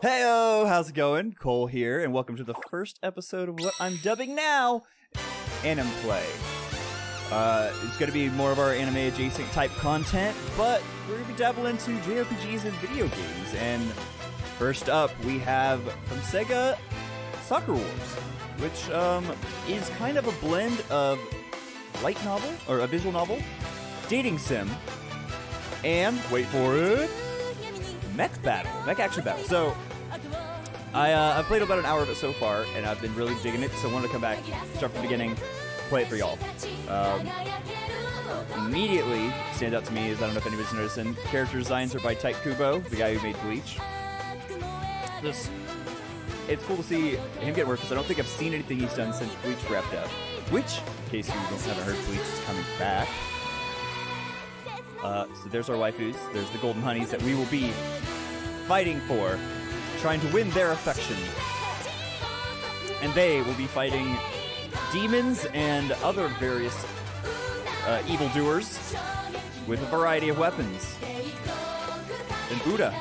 Heyo, how's it going? Cole here, and welcome to the first episode of what I'm dubbing now Anime Play. Uh, it's going to be more of our anime adjacent type content, but we're going to be dabbling into JRPGs and video games. And first up, we have from Sega Sakura Wars, which um, is kind of a blend of light novel or a visual novel, dating sim, and wait for it, mech battle, mech action battle. So I uh, I've played about an hour of it so far, and I've been really digging it. So I wanted to come back, start from the beginning, play it for y'all. Um, immediately stand out to me is I don't know if anybody's noticing. Character designs are by Tite Kubo, the guy who made Bleach. This it's cool to see him get work because I don't think I've seen anything he's done since Bleach wrapped up. Which, in case you don't haven't heard, Bleach is coming back. Uh, so there's our waifus. There's the golden honeys that we will be fighting for, trying to win their affection. And they will be fighting demons and other various uh, evildoers with a variety of weapons. And Buddha.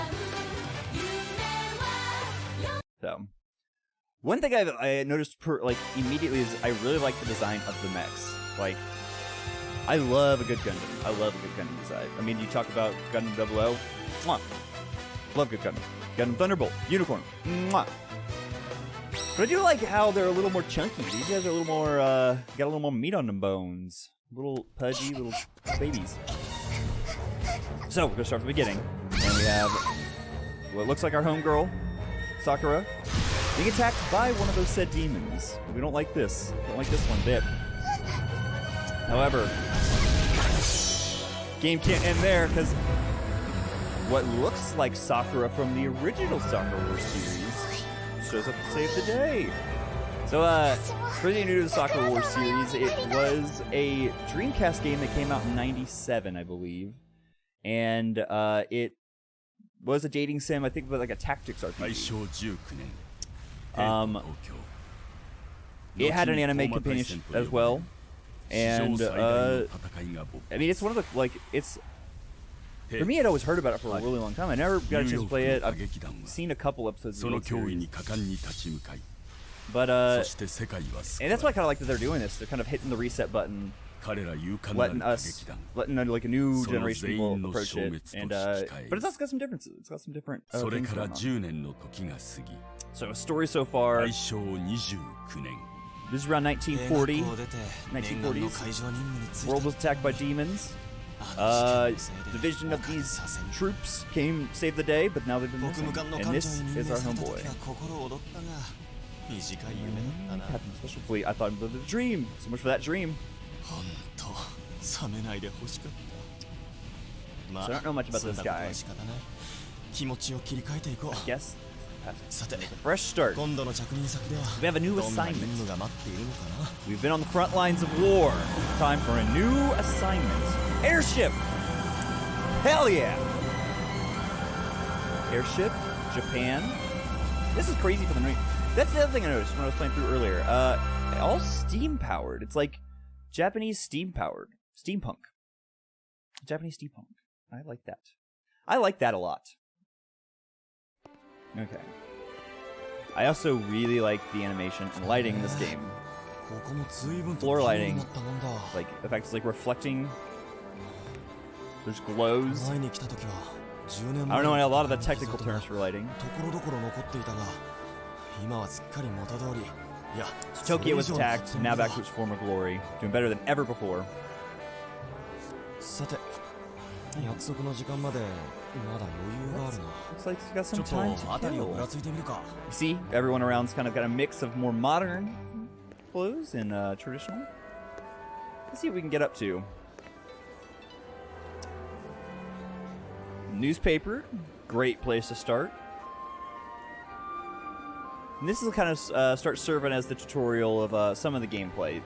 So, one thing I've, I noticed per, like immediately is I really like the design of the mechs. Like, I love a good Gundam. I love a good Gundam design. I mean, you talk about Gundam 00. Mwah. Love good Gundam. Gundam Thunderbolt. Unicorn. Mwah. But I do like how they're a little more chunky. These guys are a little more, uh, got a little more meat on them bones. Little pudgy little babies. So, we're gonna start from the beginning. And we have what looks like our homegirl, Sakura, being attacked by one of those said demons. We don't like this. Don't like this one bit. However, game can't end there because what looks like Sakura from the original Sakura Wars series shows up to save the day. So, uh, for any new to the Sakura Wars series, it was a Dreamcast game that came out in 97, I believe. And, uh, it was a dating sim, I think, but like a tactics RPG. Um, it had an anime companion as well. And, uh, I mean, it's one of the, like, it's, for me, I'd always heard about it for a really long time. I never got a chance to play it. I've seen a couple episodes of the. But, uh, and that's why I kind of like that they're doing this. They're kind of hitting the reset button, letting us, letting like a new generation of people approach it. And, uh, but it's also got some differences. It's got some different uh, things going on. So, a story so far, this is around 1940, 1940s. World was attacked by demons. Uh, division of these troops came save the day, but now they've been missing. And this is our homeboy. Captain Special Fleet. I thought it was a dream. So much for that dream. So I don't know much about this guy. I guess. Fresh start. We have a new assignment. We've been on the front lines of war. Time for a new assignment. Airship! Hell yeah! Airship, Japan. This is crazy for the new. That's the other thing I noticed when I was playing through earlier. Uh, all steam powered. It's like Japanese steam powered. Steampunk. Japanese steampunk. I like that. I like that a lot. Okay. I also really like the animation and lighting in this game. Floor lighting, like the fact it's like reflecting. There's glows. I don't know a lot of the technical terms for lighting. So Tokyo was attacked, now back to its former glory, doing better than ever before. 約束の時間までまだ余裕があるな Looks like he's got some time to kill. You see, everyone around's kind of got a mix of more modern clothes and uh, traditional. Let's see what we can get up to. Newspaper, great place to start. And this is kind of uh, start serving as the tutorial of uh, some of the gameplay.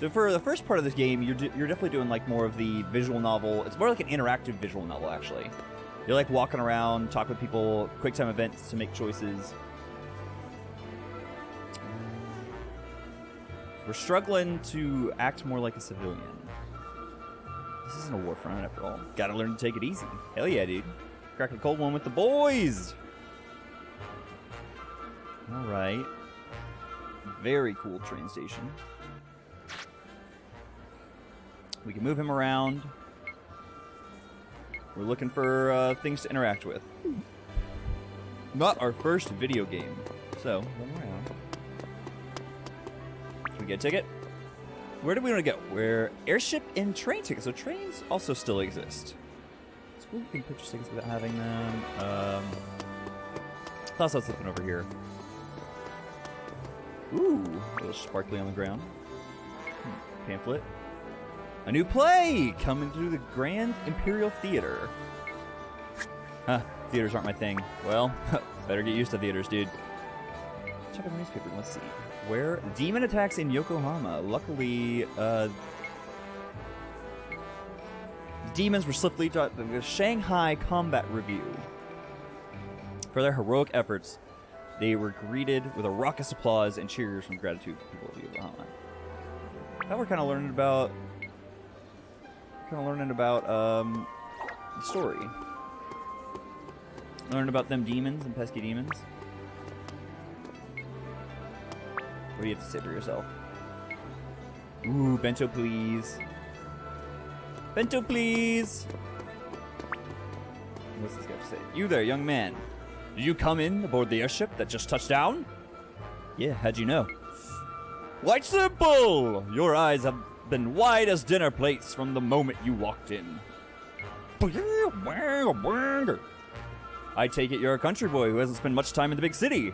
So for the first part of this game, you're, you're definitely doing like more of the visual novel. It's more like an interactive visual novel, actually. You're like walking around, talk with people, quick time events to make choices. We're struggling to act more like a civilian. This isn't a war front after all. Gotta learn to take it easy. Hell yeah, dude. Cracking a cold one with the boys. All right. Very cool train station. We can move him around. We're looking for uh, things to interact with. Not our first video game. So, run around. Can we get a ticket? Where do we want to go? Where airship and train tickets. So trains also still exist. Cool you can purchase tickets without having them. Um, thought I was looking over here. Ooh, a little sparkly on the ground. Hmm, Pamphlet. A new play coming through the Grand Imperial Theater. Huh, theaters aren't my thing. Well, better get used to theaters, dude. Check out the newspaper. Let's see. Where demon attacks in Yokohama. Luckily, uh, demons were swiftly taught the Shanghai Combat Revue. For their heroic efforts, they were greeted with a raucous applause and cheers from gratitude people of Yokohama. Now we're kind of learning about, kind of learning about um, the story. Learning about them demons and pesky demons. What do you have to say for yourself? Ooh, bento please. Bento please! What's this guy to say? You there, young man. Did you come in aboard the airship that just touched down? Yeah, how'd you know? Quite simple! Your eyes have been wide as dinner plates from the moment you walked in. I take it you're a country boy who hasn't spent much time in the big city.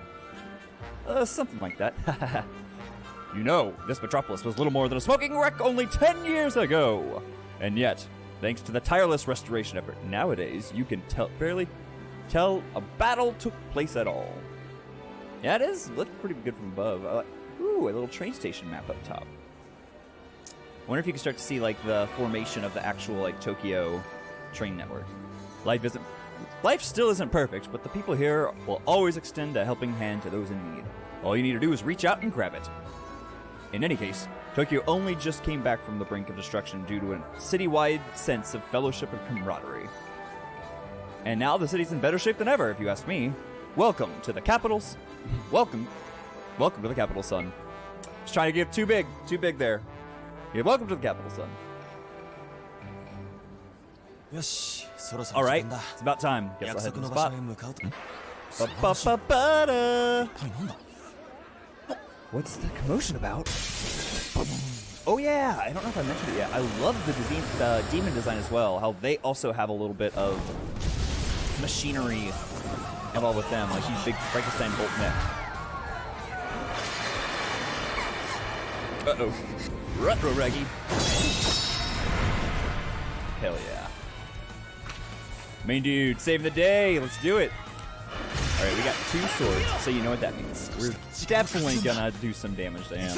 Uh, something like that. you know, this metropolis was little more than a smoking wreck only 10 years ago. And yet, thanks to the tireless restoration effort, nowadays you can tell barely tell a battle took place at all. Yeah, it is. Looks pretty good from above. I like, ooh, a little train station map up top. Wonder if you can start to see like the formation of the actual like Tokyo train network. Life isn't life still isn't perfect, but the people here will always extend a helping hand to those in need. All you need to do is reach out and grab it. In any case, Tokyo only just came back from the brink of destruction due to a citywide sense of fellowship and camaraderie. And now the city's in better shape than ever, if you ask me. Welcome to the capital's. Welcome. Welcome to the capital, son. Just trying to give too big. Too big there. You're welcome to the capital, son. All right, it's about time. Guess I'll head to the spot. Ba -ba -ba -ba -da. What's the commotion about? Oh yeah, I don't know if I mentioned it yet. I love the, the demon design as well. How they also have a little bit of machinery involved with them, like these big Frankenstein bolt neck. Uh oh retro reggae. Hell yeah. Main dude, saving the day. Let's do it. All right, we got two swords, so you know what that means. We're definitely gonna do some damage to him.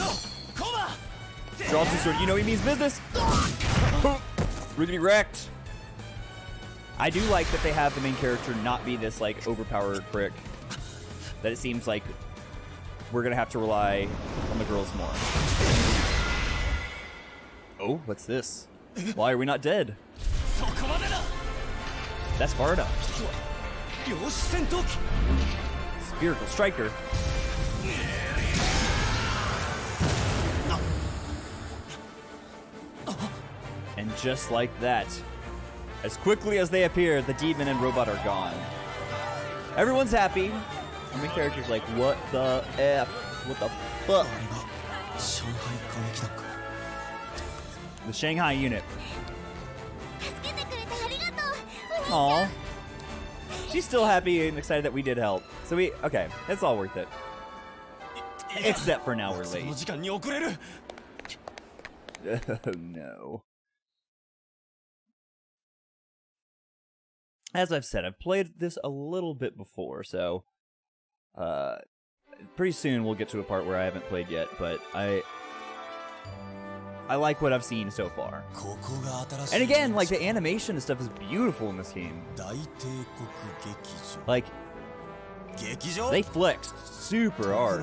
Draw two sword. You know he means business. We're gonna be wrecked. I do like that they have the main character not be this like overpowered prick. That it seems like we're gonna have to rely on the girls more. Oh, what's this? Why are we not dead? That's far enough. Spherical Striker. And just like that, as quickly as they appear, the demon and robot are gone. Everyone's happy. And the character's like, what the F? What the fuck? the Shanghai unit. Aw. She's still happy and excited that we did help. So we, okay, it's all worth it. Except for now we're late. Oh no. As I've said, I've played this a little bit before, so uh, pretty soon we'll get to a part where I haven't played yet, but I I like what I've seen so far. And again, like the animation and stuff is beautiful in this game. Like they flexed super hard.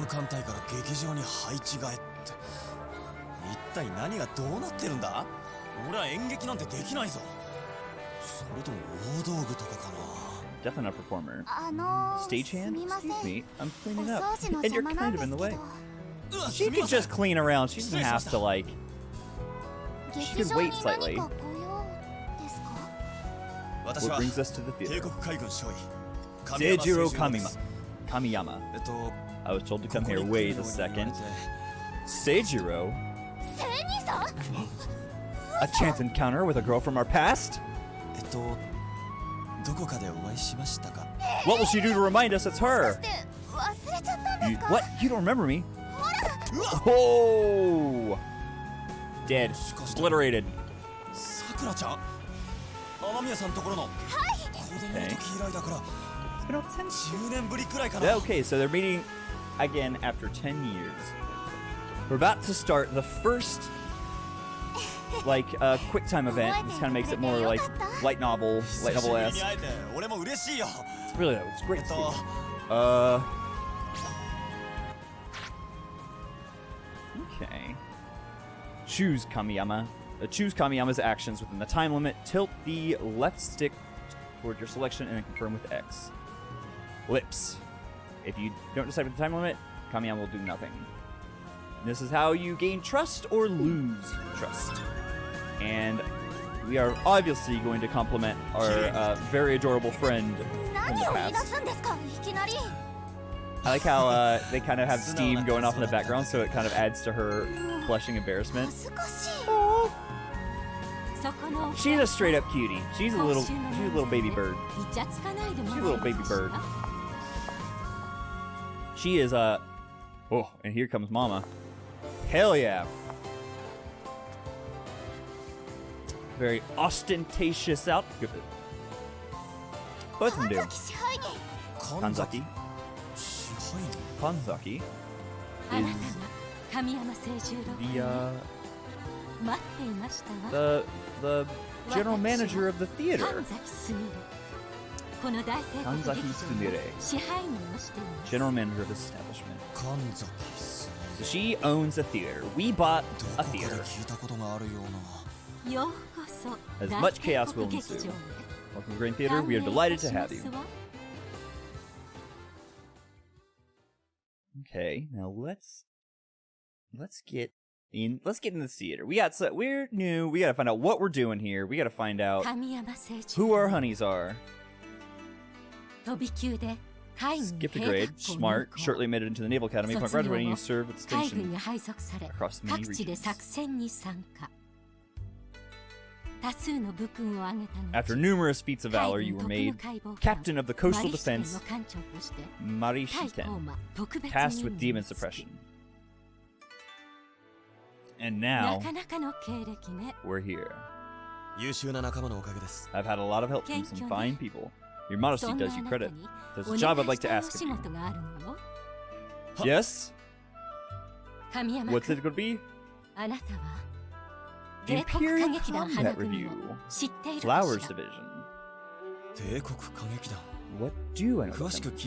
Definitely not performer. Stagehand? Excuse me, I'm cleaning up. And you're kind of in the way. She can just clean around. She doesn't have to, like, she could wait slightly. What brings us to the theater? Seijiro Kamima. Kamiyama. I was told to come here. Wait a second. Seijiro? a chance encounter with a girl from our past? What will she do to remind us it's her? You, what? You don't remember me? Oh! dead. Obliterated. Okay. okay, so they're meeting again after 10 years. We're about to start the first like uh, quick time event. This kind of makes it more like light novel, light novel esque. It's really it's great. Uh. Okay choose Kamiyama. Uh, choose Kamiyama's actions within the time limit. Tilt the left stick toward your selection and then confirm with X. Lips. If you don't decide with the time limit, Kamiyama will do nothing. And this is how you gain trust or lose trust. And we are obviously going to compliment our uh, very adorable friend from the past. I like how uh, they kind of have steam going off in the background, so it kind of adds to her blushing embarrassment. She's a straight up cutie. She's a little, she's a little baby bird. She's a little baby bird. She is a. Uh... Oh, and here comes Mama. Hell yeah. Very ostentatious outfit. Both of them do. Kanzaki. Kanzaki is the, uh, the, the general manager of the theater. Kanzaki Sumire, general manager of this establishment. So she owns a theater. We bought a theater. As much chaos will ensue. Welcome to Green Theater. We are delighted to have you. Okay, now let's let's get in. Let's get in the theater. We got so we're new. We got to find out what we're doing here. We got to find out who our honeys are. Skipped a grade, smart, shortly admitted into the Naval Academy. Upon graduating, you serve at the station across many regions. After numerous feats of valor, you were made captain of the coastal defense Marishiten, tasked with demon suppression. And now, we're here. I've had a lot of help from some fine people. Your modesty does you credit. There's a job I'd like to ask of you. Yes? What's it going to be? Imperial Combat Revue, Flowers Division. What do I know?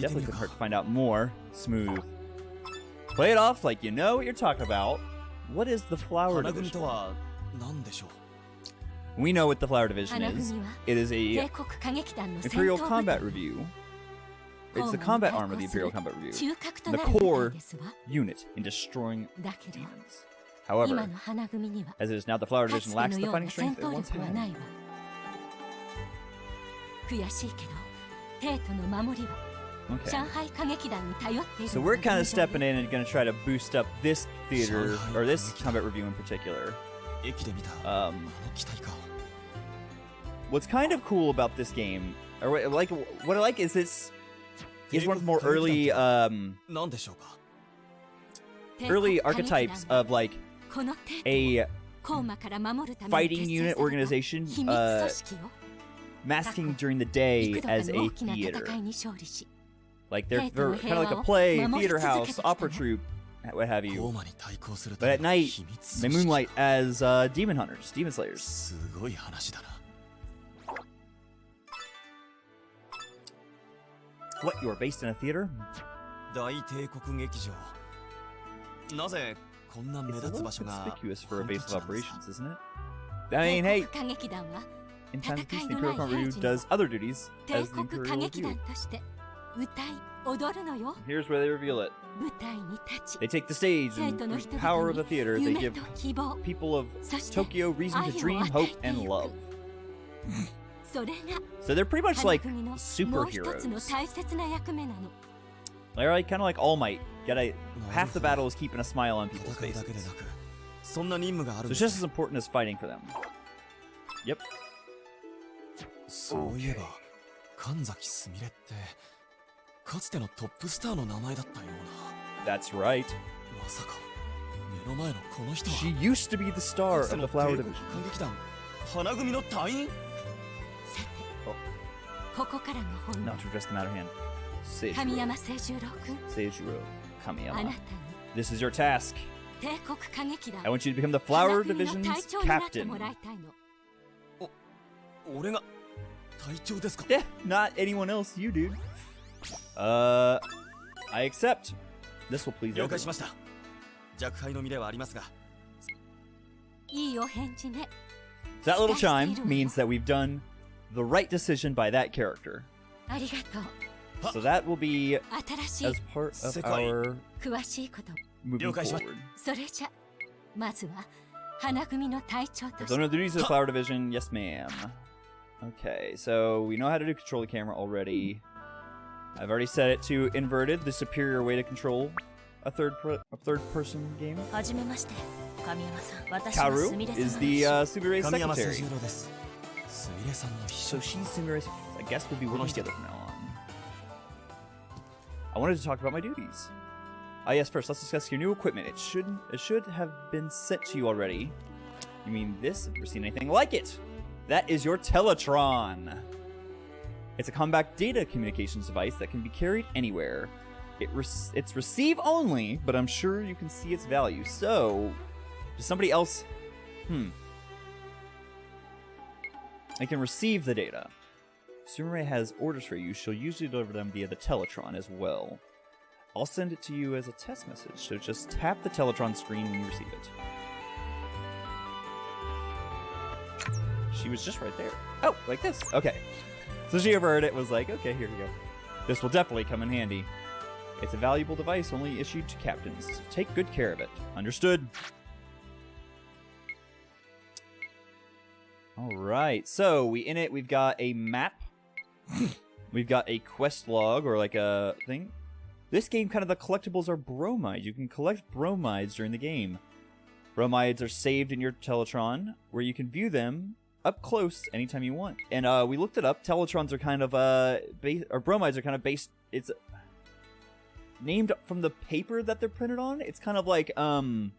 Definitely could hurt to find out more. Smooth. Play it off like you know what you're talking about. What is the Flower Division? We know what the Flower Division is. It is a Imperial Combat Revue. It's the combat arm of the Imperial Combat Revue. The core unit in destroying demons. 今 However, の花組には as it is now, the Flower かつ Division て lacks の the ような fighting 戦 strength it 闘 once 力はない had. わ悔しいけど帝都の守りは Okay. 上海歌劇団に頼っている So の we're が kind of 現状よ stepping in and going to try to boost up this theater, Shanghai or this Combat combat review in particular. 駅で見たあ Um, の機体か what's kind of cool about this game, or what, like what I like is this is one of the more early, um, 何でしょうか帝国 early 歌劇 archetypes 団 of like この帝都 a fighting unit organization uh, masking during the day as a theater. Like they're, they're kind of like a play, theater house, opera troupe, what have you. But at night, they moonlight as uh, demon hunters, demon slayers. What, you are based in a theater? It's a little conspicuous for a base of operations, isn't it? I mean, hey! In times of peace, the Imperial Ryu does other duties as the Imperial Here's where they reveal it. They take the stage and the power of the theater. They give people of Tokyo reason to dream, hope, and love. so they're pretty much like superheroes. They're like, kind of like All Might Get a なる half the ほど battle is keeping a smile on people's 戦うだ faces. けでなくそんな任務があ So るん it's で just す as important as fighting for them. Yep. そういえば神崎すみれってかつてのトップスターの名前だったよう That's right. なまさか目の前のこの人は She used to be the star かつて of の the 帝 Flower 国 Division. 歌劇団花組の隊員さてここからが本 Now 題 to address the matter at hand. 神 Seijuro. 山清十郎君 Seijuro あな Kamiyama. たに This is your task. 帝国歌劇団 I want you to become the Flower 花組の Division's 隊長になって captain. もらいたいの俺が隊長ですか Yeah, not anyone else, you dude. Uh, I accept. This will please 了解し everyone. ました弱敗の身ではありますがいいお返事ね That little chime means that we've done the right decision by that character. ありがとう So that will be as part of our moving forward. So no, know the duties of the flower division. Yes, ma'am. Okay, so we know how to do control the camera already. I've already set it to inverted, the superior way to control a third a third person game. Kaoru is the uh, Sumire's secretary. So she's Sumire's. I guess we'll be working together from now on. I wanted to talk about my duties. Ah, yes. First, let's discuss your new equipment. It should it should have been sent to you already. You mean this? I've never seen anything like it. That is your Teletron. It's a combat data communications device that can be carried anywhere. It rec- it's receive only, but I'm sure you can see its value. So, does somebody else? Hmm. I can receive the data. Sumire has orders for you. She'll usually deliver them via the Teletron as well. I'll send it to you as a test message, so just tap the Teletron screen when you receive it. She was just right there. Oh, like this. Okay. So she overheard it, was like, okay, here we go. This will definitely come in handy. It's a valuable device only issued to captains. Take good care of it. Understood. All right. So we in it. We've got a map. We've got a quest log or like a thing. This game kind of the collectibles are bromides. You can collect bromides during the game. Bromides are saved in your Teletron, where you can view them up close anytime you want. And uh, we looked it up. Teletrons are kind of uh, base or bromides are kind of based. It's named from the paper that they're printed on. It's kind of like um,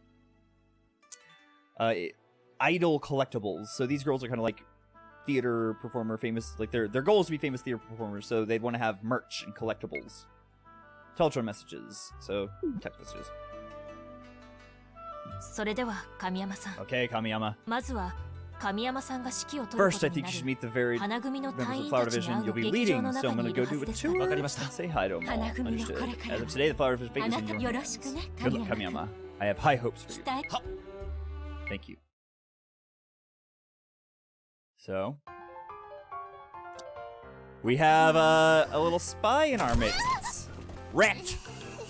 uh, idol collectibles. So these girls are kind of like theater performer, famous. Like their their goal is to be famous theater performers. So they'd want to have merch and collectibles. Teletron messages. So text messages. それでは神山さん Okay, Kamiyama. まずは神山さんが指揮を執るこ First, と I に think な you should る meet the varied 花組の members 隊 of the 員 Flower たちに Division. 会う You'll be 劇場 leading, の so 中 I'm に gonna い go るは do ず a ですが tour わかりました and say hi to them all. 花組の Understood. これから As of today, the Flower Division あ is な in た your よろしく hands. ね Good luck, 神山 Kamiyama. I have high hopes for 期 you. 待 Thank you. So, we have uh, a little spy in our midst. Wrecked,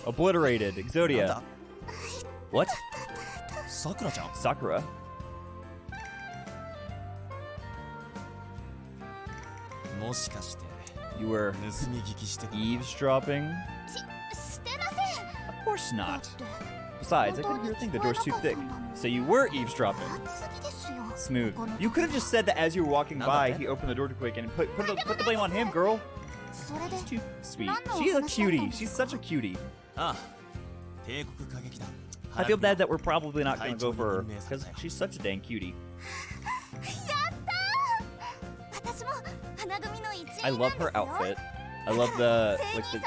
obliterated, Exodia. What? Sakura-chan. Sakura. You were eavesdropping? Of course not. Besides, I couldn't hear a thing. The door's too thick. So you were eavesdropping smooth. You could have just said that as you were walking by, he opened the door too quick and put put the, put the blame on him, girl. It's too sweet. She's a cutie. She's such a cutie. Ah. I feel bad that we're probably not going to go for her, because she's such a dang cutie. I love her outfit. I love the, like, the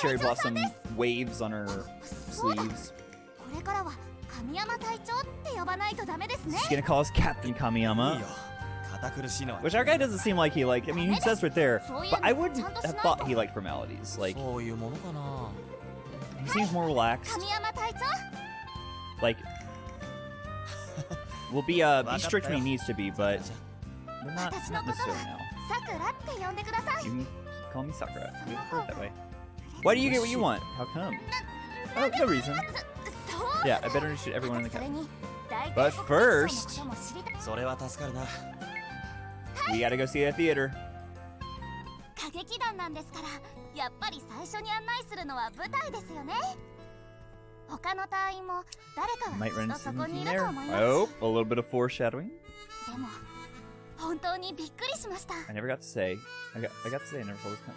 cherry blossom waves on her sleeves. Kamiyama She's gonna call us Captain Kamiyama. Which our guy doesn't seem like he like. I mean, he says right there, but I wouldn't have thought he liked formalities. Like, he seems more relaxed. Like, we'll be uh, be strict when he needs to be, but we're not, not necessarily now. You can call me Sakura. We've heard that way. Why do you get what you want? How come? Oh, no reason. そう Yeah, I better introduce everyone in the それ cabin. に大 But 帝国大 first- 将のことも知りたいそれは助かるな We gotta go see that theater. 歌劇団なんですからやっぱり最初に案内するのは舞台ですよね他の隊員も誰かは Might き run っ into とそこに something いる there. と思います Oh, a little bit of foreshadowing. でも本当にびっくりしました I never got to say. I got. I got to say I never saw this coming.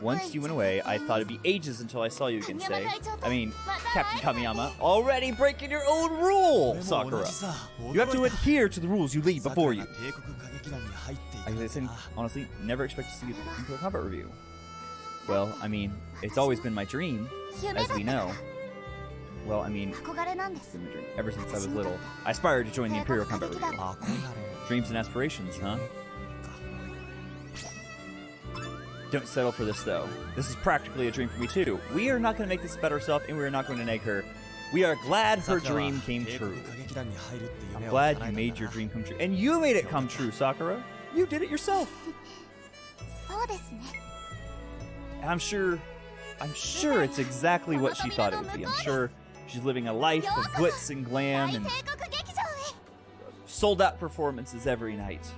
Once you went away, I thought it'd be ages until I saw you again today. I mean, Captain Kamiyama, already breaking your own rule, Sakura. You have to adhere to the rules you leave before you. I listen, honestly, never expect to see you into a combat review. Well, I mean, it's always been my dream, as we know. Well, I mean, ever since I was little, I aspired to join the Imperial Combat Revue. Dreams and aspirations, huh? Don't settle for this, though. This is practically a dream for me, too. We are not going to make this about ourselves, and we are not going to nag her. We are glad her dream came true. I'm glad you made your dream come true. And you made it come true, Sakura. You did it yourself. I'm sure... I'm sure it's exactly what she thought it would be. I'm sure she's living a life of glitz and glam and sold-out performances every night.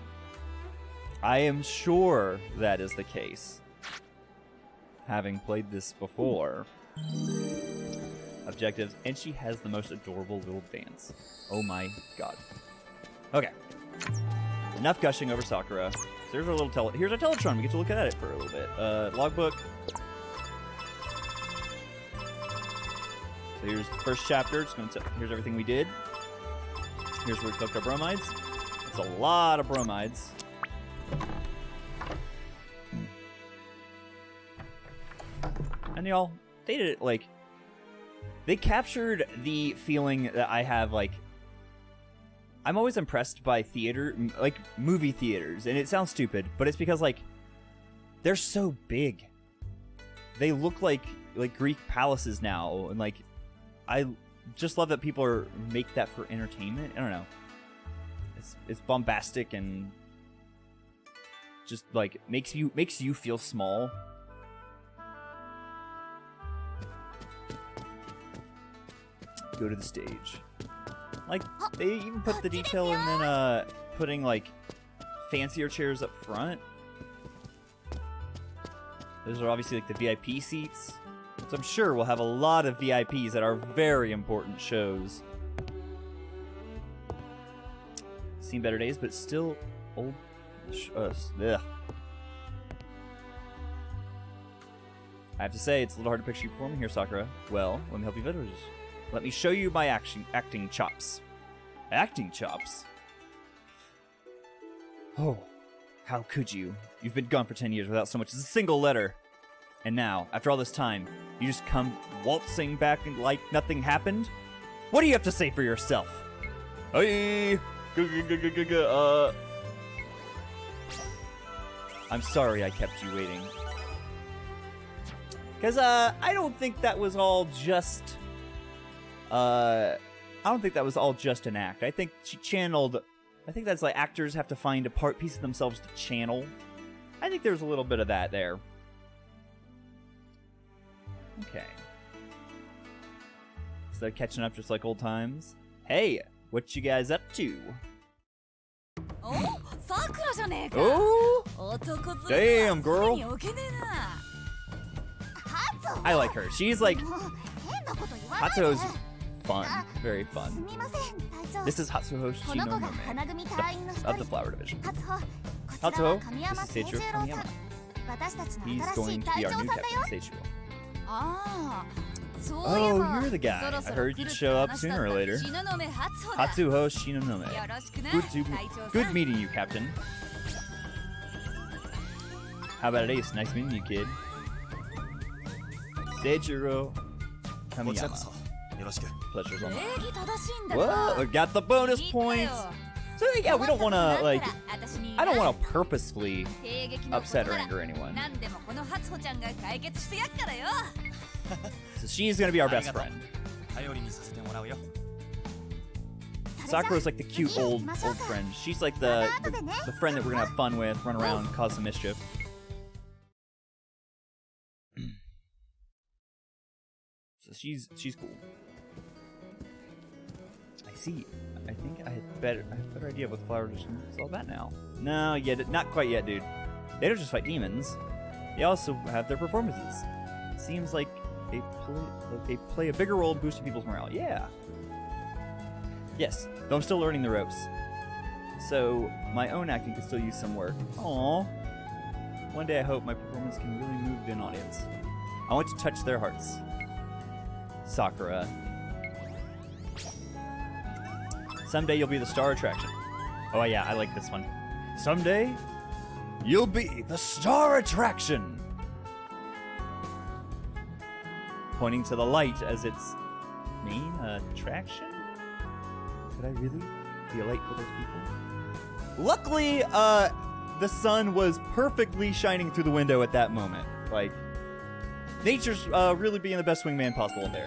I am sure that is the case. Having played this before. Objectives, and she has the most adorable little dance. Oh my god. Okay. Enough gushing over Sakura. Here's our little tele- here's our Teletron. We get to look at it for a little bit. Uh, logbook. So here's the first chapter. It's going to here's everything we did. Here's where we cooked our bromides. It's a lot of bromides. And y'all, they did it like they captured the feeling that I have like I'm always impressed by theater like movie theaters and it sounds stupid, but it's because like they're so big. They look like like Greek palaces now and like I just love that people are make that for entertainment. I don't know. It's it's bombastic and just like makes you makes you feel small. Go to the stage. Like they even put the detail in then uh putting like fancier chairs up front. Those are obviously like the VIP seats. So I'm sure we'll have a lot of VIPs at our very important shows. Seen better days, but still old. Sh- uh, ugh. I have to say, it's a little hard to picture you performing here, Sakura. Well, let me help you visualize. Let me show you my action acting chops. Acting chops? Oh, how could you? You've been gone for 10 years without so much as a single letter. And now, after all this time, you just come waltzing back like nothing happened? What do you have to say for yourself? Hey! Uh. I'm sorry I kept you waiting. Because, uh, I don't think that was all just uh, I don't think that was all just an act. I think she channeled. I think that's like actors have to find a part piece of themselves to channel. I think there's a little bit of that there. Okay. Instead of catching up just like old times. Hey, what you guys up to? Oh, Sakura oh! Damn, girl! I like her. She's like... Hatsu's fun. Very fun. This is Hatsuho Shinonome, of the Flower Division. Hatsuho, this is Seichiro Kamiyama. He's going to be our new captain, Seichiro. Oh, you're the guy. I heard you'd show up sooner or later. Hatsuho Shinonome. Good, to, good meeting you, Captain. How about it, Ace? Nice meeting you, kid. Seichiro Kamiyama. Pleasure's on. Whoa, got the bonus points. So yeah, we don't want to like. I don't want to purposefully upset or anger anyone. so she's gonna be our best friend. Sakura's like the cute old old friend. She's like the, the, the friend that we're gonna have fun with, run around, cause some mischief. So she's she's cool. See. I think I had better I have a better idea what the flower edition is all about now. No, yet not quite yet, dude. They don't just fight demons. They also have their performances. Seems like they play like they play a bigger role in boosting people's morale. Yeah. Yes, though I'm still learning the ropes. So my own acting could still use some work. Aww. One day I hope my performance can really move an audience. I want to touch their hearts. Sakura. Someday you'll be the star attraction. Oh yeah, I like this one. Someday you'll be the star attraction. Pointing to the light as its main attraction? Could I really be a light for those people? Luckily, uh, the sun was perfectly shining through the window at that moment. Like, nature's uh, really being the best wingman possible in there.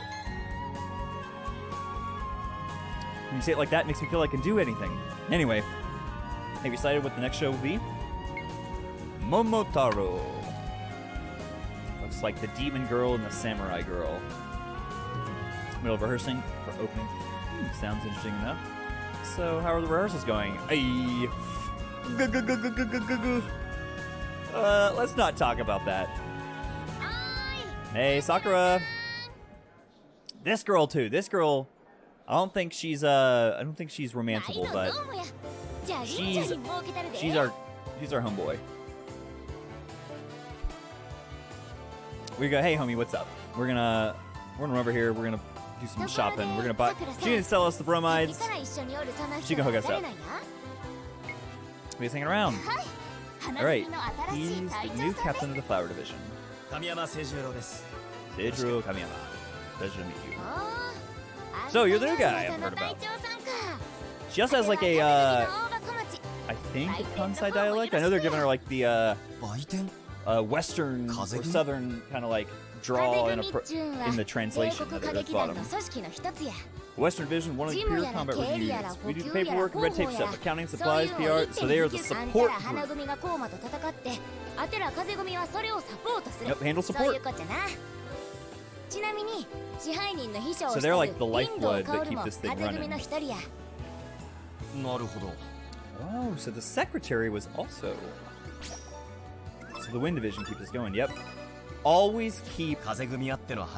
When you say it like that, it makes me feel like I can do anything. Anyway, have you decided what the next show will be? Momotaro. Looks like the demon girl and the samurai girl. Middle of rehearsing for opening. Hmm, sounds interesting enough. So, how are the rehearsals going? Ay. Uh, let's not talk about that. Hey, Sakura. This girl too. This girl. I don't think she's uh I don't think she's romanceable, but she's she's our she's our homeboy. We go, hey homie, what's up? We're gonna we're gonna run over here. We're gonna do some shopping. We're gonna buy. She gonna sell us the bromides. She can hook us up. We're hanging around. All right, he's the new captain of the flower division. Seijuro Seijuro Kamiyama. Pleasure to meet you. So you're the new guy I've heard about. She also has like a, uh, I think a Kansai dialect. I know they're giving her like the uh, uh Western or Southern kind of like draw in, in, the translation that at the bottom. Wind Division, one of the pure combat review units. We do paperwork and red tape stuff, accounting, supplies, PR, so they are the support group. Yep, handle support. So they're like the lifeblood that keep this thing running. Oh, so the secretary was also... So the wind division keeps us going, yep. Always keep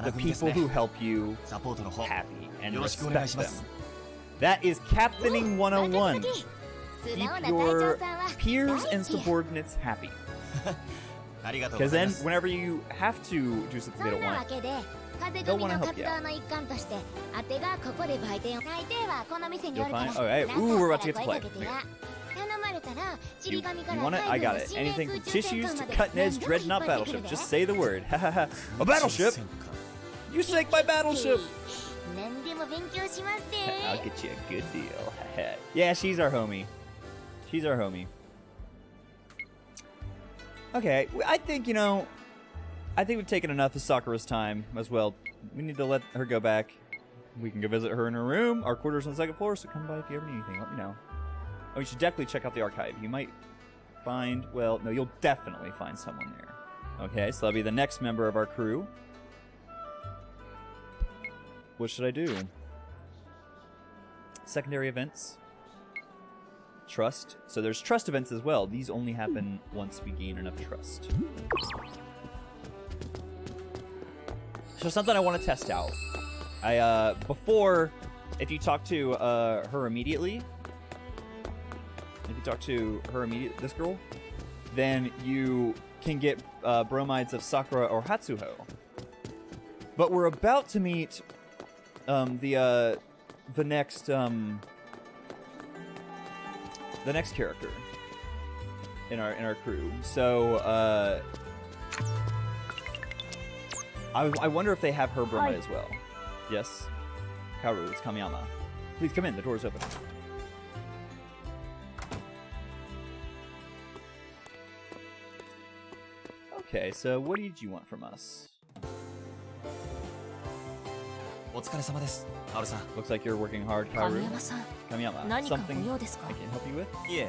the people who help you happy and respect them. That is Captaining 101. Keep your peers and subordinates happy. Because then, whenever you have to do something they don't want, 風 They'll 組 wanna の help 活 you 動 out. の一環としてあてがここで売店を大抵はこの店におるから You'll find- oh, hey, なんか ooh, we're あ about っ to た get ら to 声 play. かけてや頼まれたらち you, り紙か you ら want it? 海 I 軍 got の it. 新年 Anything 空 from 中 tissues 戦艦 to まで cutting edge 何でも引っ dreadnought 張ってくる battleship. で Just say the word. a battleship? 戦艦 You sank my battleship! 何でも勉強しますで I'll get you a good deal. yeah, she's our homie. She's our homie. Okay, w- I think, you know, I think we've taken enough of Sakura's time as well. We need to let her go back. We can go visit her in her room. Our quarters on the second floor, so come by if you ever need anything. Let me know. Oh, you should definitely check out the archive. You might find, well, no, you'll definitely find someone there. Okay, so that'll be the next member of our crew. What should I do? Secondary events. Trust. So there's trust events as well. These only happen once we gain enough trust. So something I want to test out. I uh before if you talk to uh her immediately if you talk to her immediate this girl, then you can get uh, bromides of Sakura or Hatsuho. But we're about to meet um the uh the next um the next character in our in our crew. So uh I, I wonder if they have her Burma as well. Yes? Kaoru, it's Kamiyama. Please come in, the door is open. Okay, so what did you want from us? Looks like you're working hard, Kaoru. Kamiyama, something I can help you with? Yeah.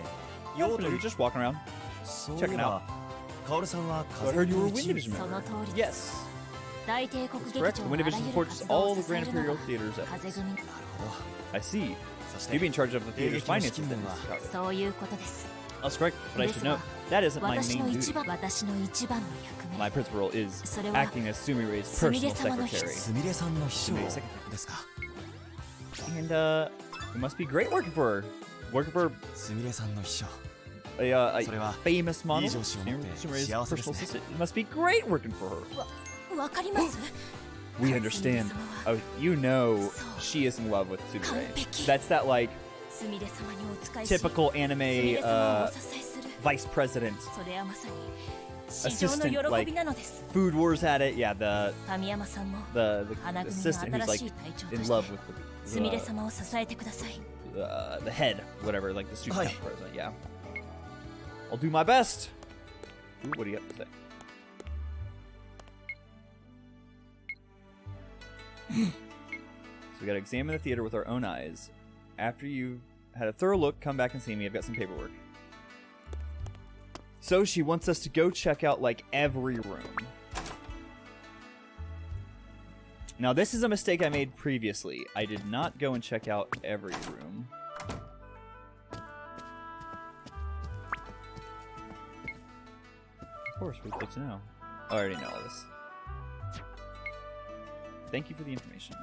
You're just walking around, checking out. I heard you were a wind. Yes. That's correct. The Wind Division supports all the Grand Imperial Theater's efforts. Oh, I see. You'd be in charge of the theater's finances then, That's correct, but I should note, that isn't my main duty. My principal role is acting as Sumire's personal secretary. Sumire secretary. And, uh, it must be great working for her. Working for a, uh, a famous model, Sumire's personal assistant. It must be great working for her we understand. Oh, you know she is in love with Sumire. That's that, like, typical anime uh, vice president assistant like Food Wars had it. Yeah, the the, the assistant who's like in love with the uh, the, uh, the head, whatever, like the student president. Yeah, I'll do my best. Ooh, what do you have to say? So we gotta examine the theater with our own eyes. After you've had a thorough look, come back and see me. I've got some paperwork. So she wants us to go check out like every room. Now, this is a mistake I made previously. I did not go and check out every room. Of course, we'd like to know. I already know all this. Thank you for the information.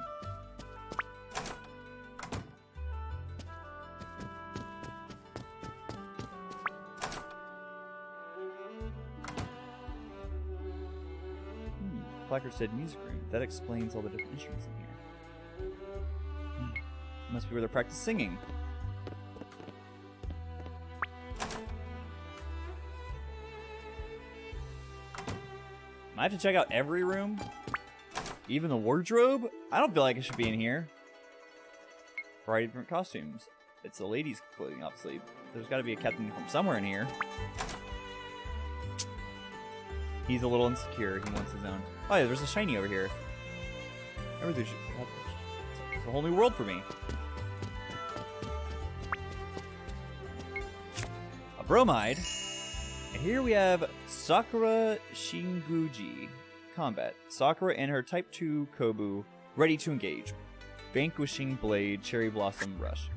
Hmm, placard said music room. That explains all the different instruments in here. Hmm, Must be where they practice singing. I have to check out every room? Even the wardrobe? I don't feel like it should be in here. Variety of different costumes. It's the ladies' clothing, obviously. There's got to be a captain from somewhere in here. He's a little insecure. He wants his own. Oh, yeah, there's a shiny over here. Everything should. It's a whole new world for me. A bromide. And here we have Sakura Shinguji. Combat. Sakura and her Type 2 Kobu ready to engage. Vanquishing Blade, Cherry Blossom Rush.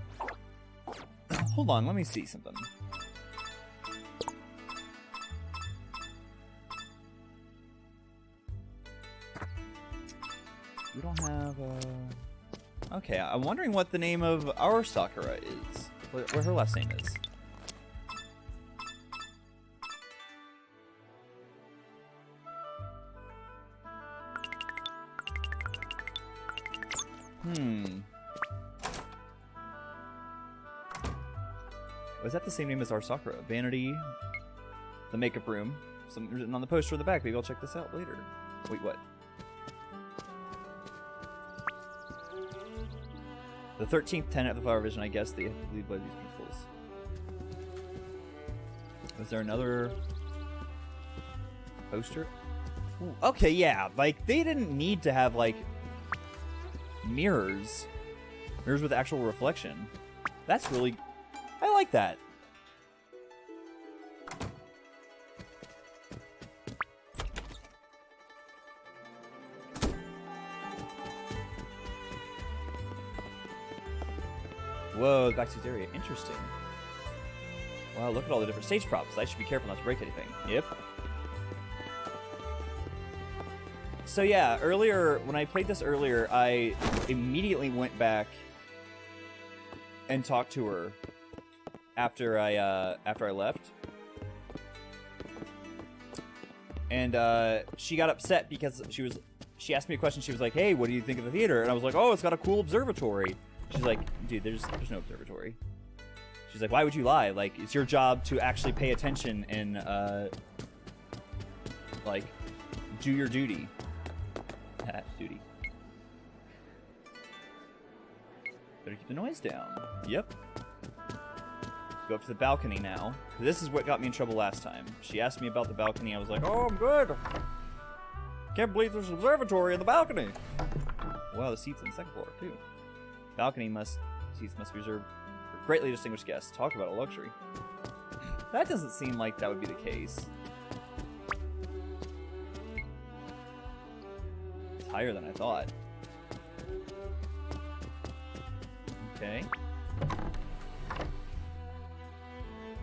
Hold on, let me see something. We don't have, uh... Okay, I'm wondering what the name of our Sakura is. What her last name is. Hmm. Was that the same name as our Sakura? Vanity, the makeup room. Something written on the poster in the back. Maybe I'll check this out later. Wait, what? The 13th tenet of the Flower Division, I guess they have to lead by these principles. Was there another poster? Ooh, okay, yeah. Like, they didn't need to have, like, mirrors. Mirrors with actual reflection. That's really... I like that. Whoa, backstage area. Interesting. Wow, look at all the different stage props. I should be careful not to break anything. Yep. So yeah, earlier when I played this earlier, I immediately went back and talked to her after I uh, after I left, and uh, she got upset because she was she asked me a question. She was like, "Hey, what do you think of the theater?" And I was like, "Oh, it's got a cool observatory." She's like, "Dude, there's there's no observatory." She's like, "Why would you lie? Like, it's your job to actually pay attention and uh, like do your duty." Duty. Better keep the noise down. Yep. Go up to the balcony now. This is what got me in trouble last time. She asked me about the balcony. I was like, oh, I'm good. Can't believe there's an observatory in the balcony. Wow, the seats on the second floor too. Balcony must seats must be reserved for greatly distinguished guests. Talk about a luxury. That doesn't seem like that would be the case. Higher than I thought. Okay.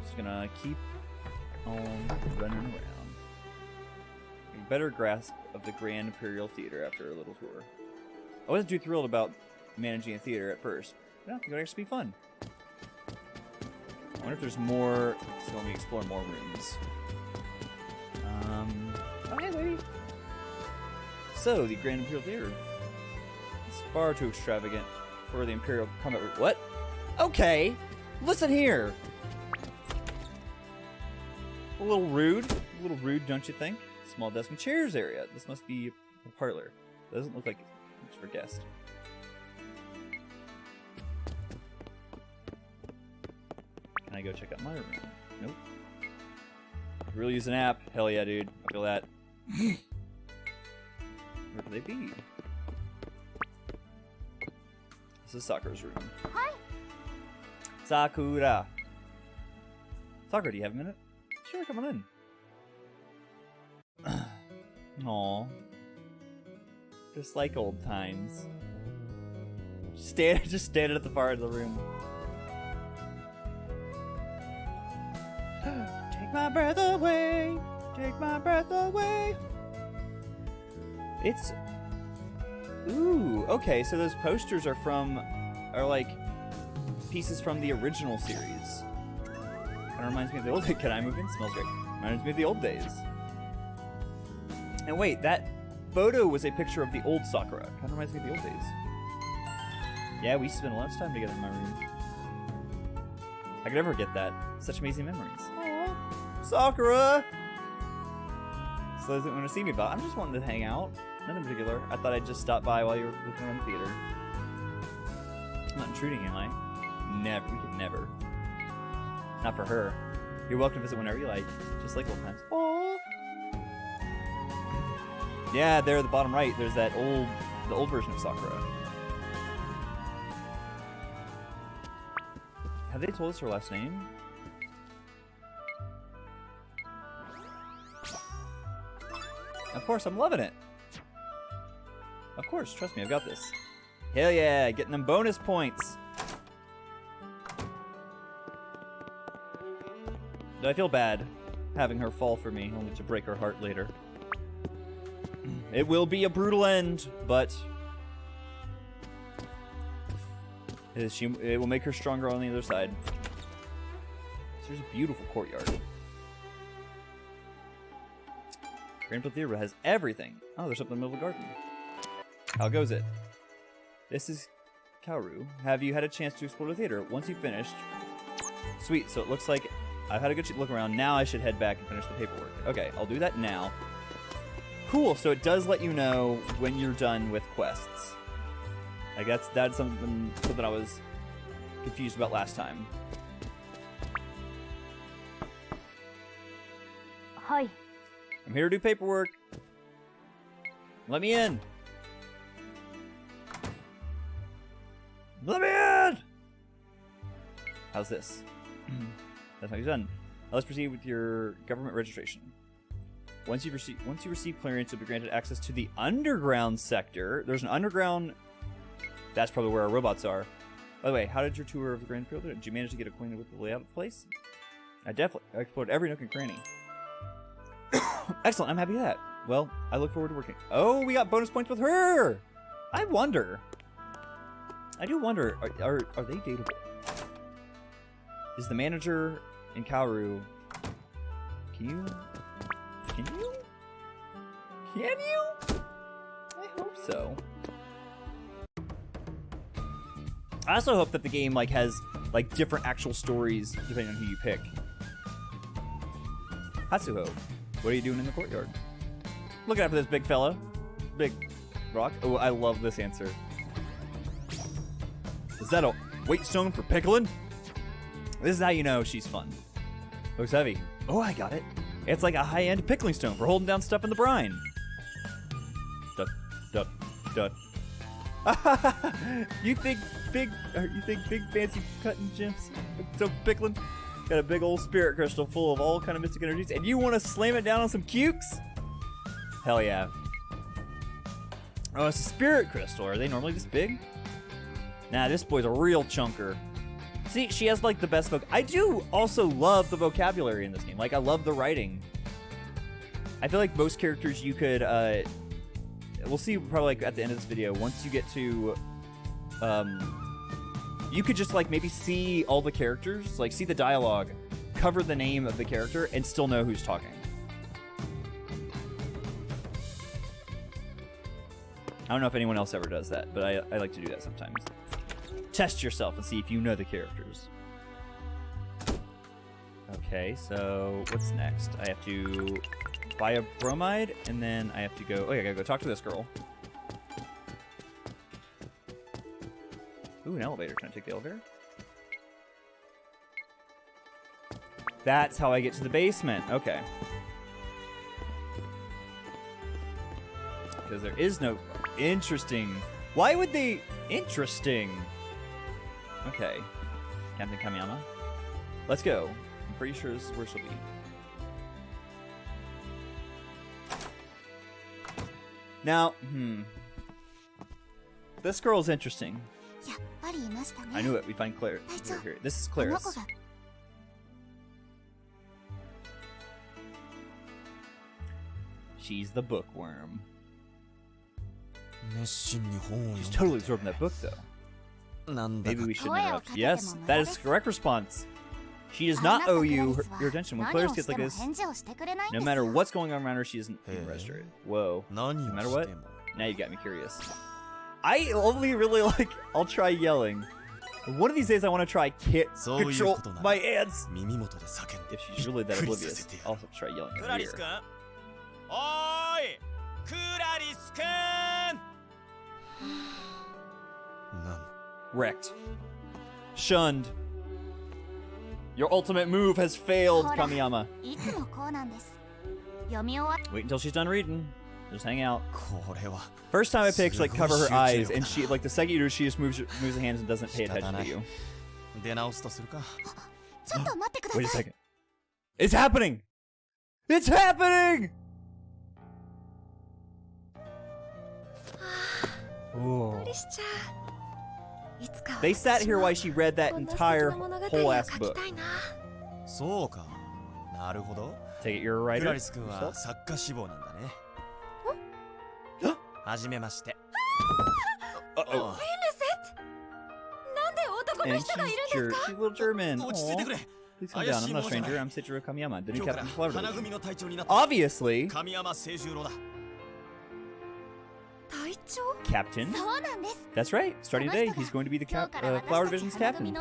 Just gonna keep on running around. A better grasp of the Grand Imperial Theater after a little tour. I wasn't too thrilled about managing a theater at first, but I think it would actually be fun. I wonder if there's more. Let me explore more rooms. Um. Oh, hey, lady. So the Grand Imperial Theater is far too extravagant for the Imperial combat. What? Okay. Listen here. A little rude. A little rude, don't you think? Small desk and chairs area. This must be a parlor. Doesn't look like it's for guests. Can I go check out my room? Nope. Really use an app? Hell yeah, dude. I feel that. They be? This is Sakura's room. Hi. Sakura. Sakura, do you have a minute? Sure, come on in. Aw. Just like old times. Stand, just standing at the far end of the room. Take my breath away. Take my breath away. It's. Ooh, okay, so those posters are from. are like pieces from the original series. Kind of reminds me of the old. Can I move in? Smells great. Reminds me of the old days. And wait, that photo was a picture of the old Sakura. Kind of reminds me of the old days. Yeah, we spent a lot of time together in my room. I could never forget that. Such amazing memories. Aww. Sakura! So doesn't want to see me, but I'm just wanting to hang out. Nothing particular. I thought I'd just stop by while you were looking around the theater. I'm not intruding, am I? Never. We could never. Not for her. You're welcome to visit whenever you like. Just like old times. Aww. Yeah, there at the bottom right, there's that old, the old version of Sakura. Have they told us her last name? Of course, I'm loving it. Of course, trust me, I've got this. Hell yeah, getting them bonus points. I feel bad having her fall for me, only to break her heart later? It will be a brutal end, but she, it will make her stronger on the other side. There's a beautiful courtyard. Grand Theater has everything. Oh, there's something in the middle of the garden. How goes it? This is Kaoru. Have you had a chance to explore the theater? Once you've finished... Sweet, so it looks like I've had a good look around. Now I should head back and finish the paperwork. Okay, I'll do that now. Cool, so it does let you know when you're done with quests. Like that's that's something something I was confused about last time. Hi. I'm here to do paperwork. Let me in. How's this? That's how you're done. Now let's proceed with your government registration. Once you receive once you receive clearance, you'll be granted access to the underground sector. There's an underground. That's probably where our robots are. By the way, how did your tour of the Grand Field? Did you manage to get acquainted with the layout of the place? I definitely explored every nook and cranny. Excellent. I'm happy with that. Well, I look forward to working. Oh, we got bonus points with her. I wonder. I do wonder. Are are, are they dateable? Is the manager in Kaoru? Can you? Can you? Can you? I hope so. I also hope that the game like has like different actual stories depending on who you pick. Hatsuho, what are you doing in the courtyard? Looking after this big fella. Big rock. Oh, I love this answer. Is that a weight stone for pickling? This is how you know she's fun. Looks heavy. Oh, I got it. It's like a high-end pickling stone for holding down stuff in the brine. Dut, dut, dut. you think big? Or you think big fancy cutting gems? So pickling? got a big old spirit crystal full of all kind of mystic energies, and you want to slam it down on some cukes? Hell yeah! Oh, it's a spirit crystal. Are they normally this big? Nah, this boy's a real chunker. See, she has like the best voc. I do also love the vocabulary in this game. Like, I love the writing. I feel like most characters you could. uh We'll see probably like at the end of this video. Once you get to, um, you could just like maybe see all the characters, like see the dialogue, cover the name of the character, and still know who's talking. I don't know if anyone else ever does that, but I, I like to do that sometimes. Test yourself and see if you know the characters. Okay, so what's next? I have to buy a bromide, and then I have to go... Oh, yeah, I gotta go talk to this girl. Ooh, an elevator. Can I take the elevator? That's how I get to the basement. Okay. Because there is no... Interesting. Why would they... Interesting. Okay. Captain Kamiyama. Let's go. I'm pretty sure this is where she'll be. Now, hmm. This girl is interesting. I knew it. We find Claire. Here. This is Claris. She's the bookworm. She's totally absorbed in that book, though. Maybe we should interrupt. Yes, that is the correct response. She does not owe you her, your attention. When Claris gets like this, no matter what's going on around her, she isn't being. Whoa. No matter what? Now you got me curious. I only really like, I'll try yelling. One of these days I want to try kit control my ants. If she's really that oblivious, I'll try yelling Kuraris-kun! Wrecked. Shunned. Your ultimate move has failed, Kamiyama. Wait until she's done reading. Just hang out. First time I pick, like, cover her eyes, and she, like, the second you do, she just moves, moves her hands and doesn't pay attention to you. Wait a second. It's happening! It's happening! Ooh. They sat here while she read that entire whole ass book. Take it, you're a writer. Uh oh. And she's ger she's a little German. Aww. Please calm down. I'm not a stranger. I'm Seijuro Kamiyama, the new captain of Obviously. Captain? That's right. Starting today, he's going to be the cap uh, Flower Division's captain.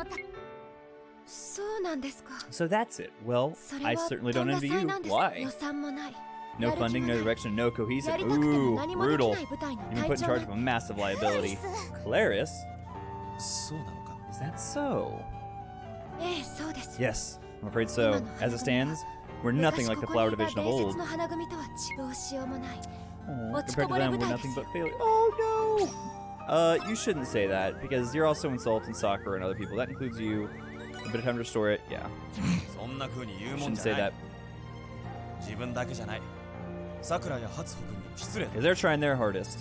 So that's it. Well, I certainly don't envy you. Why? No funding, no direction, no cohesion. Ooh, brutal. You've been put in charge of a massive liability. Claris? Is that so? Yes, I'm afraid so. As it stands, we're nothing like the Flower Division of old. Oh, compared to them, we're nothing but failure. Oh no! Uh, you shouldn't say that because you're also insulting Sakura and other people. That includes you. A bit of time to restore it. Yeah. you shouldn't say that. Because they're trying their hardest.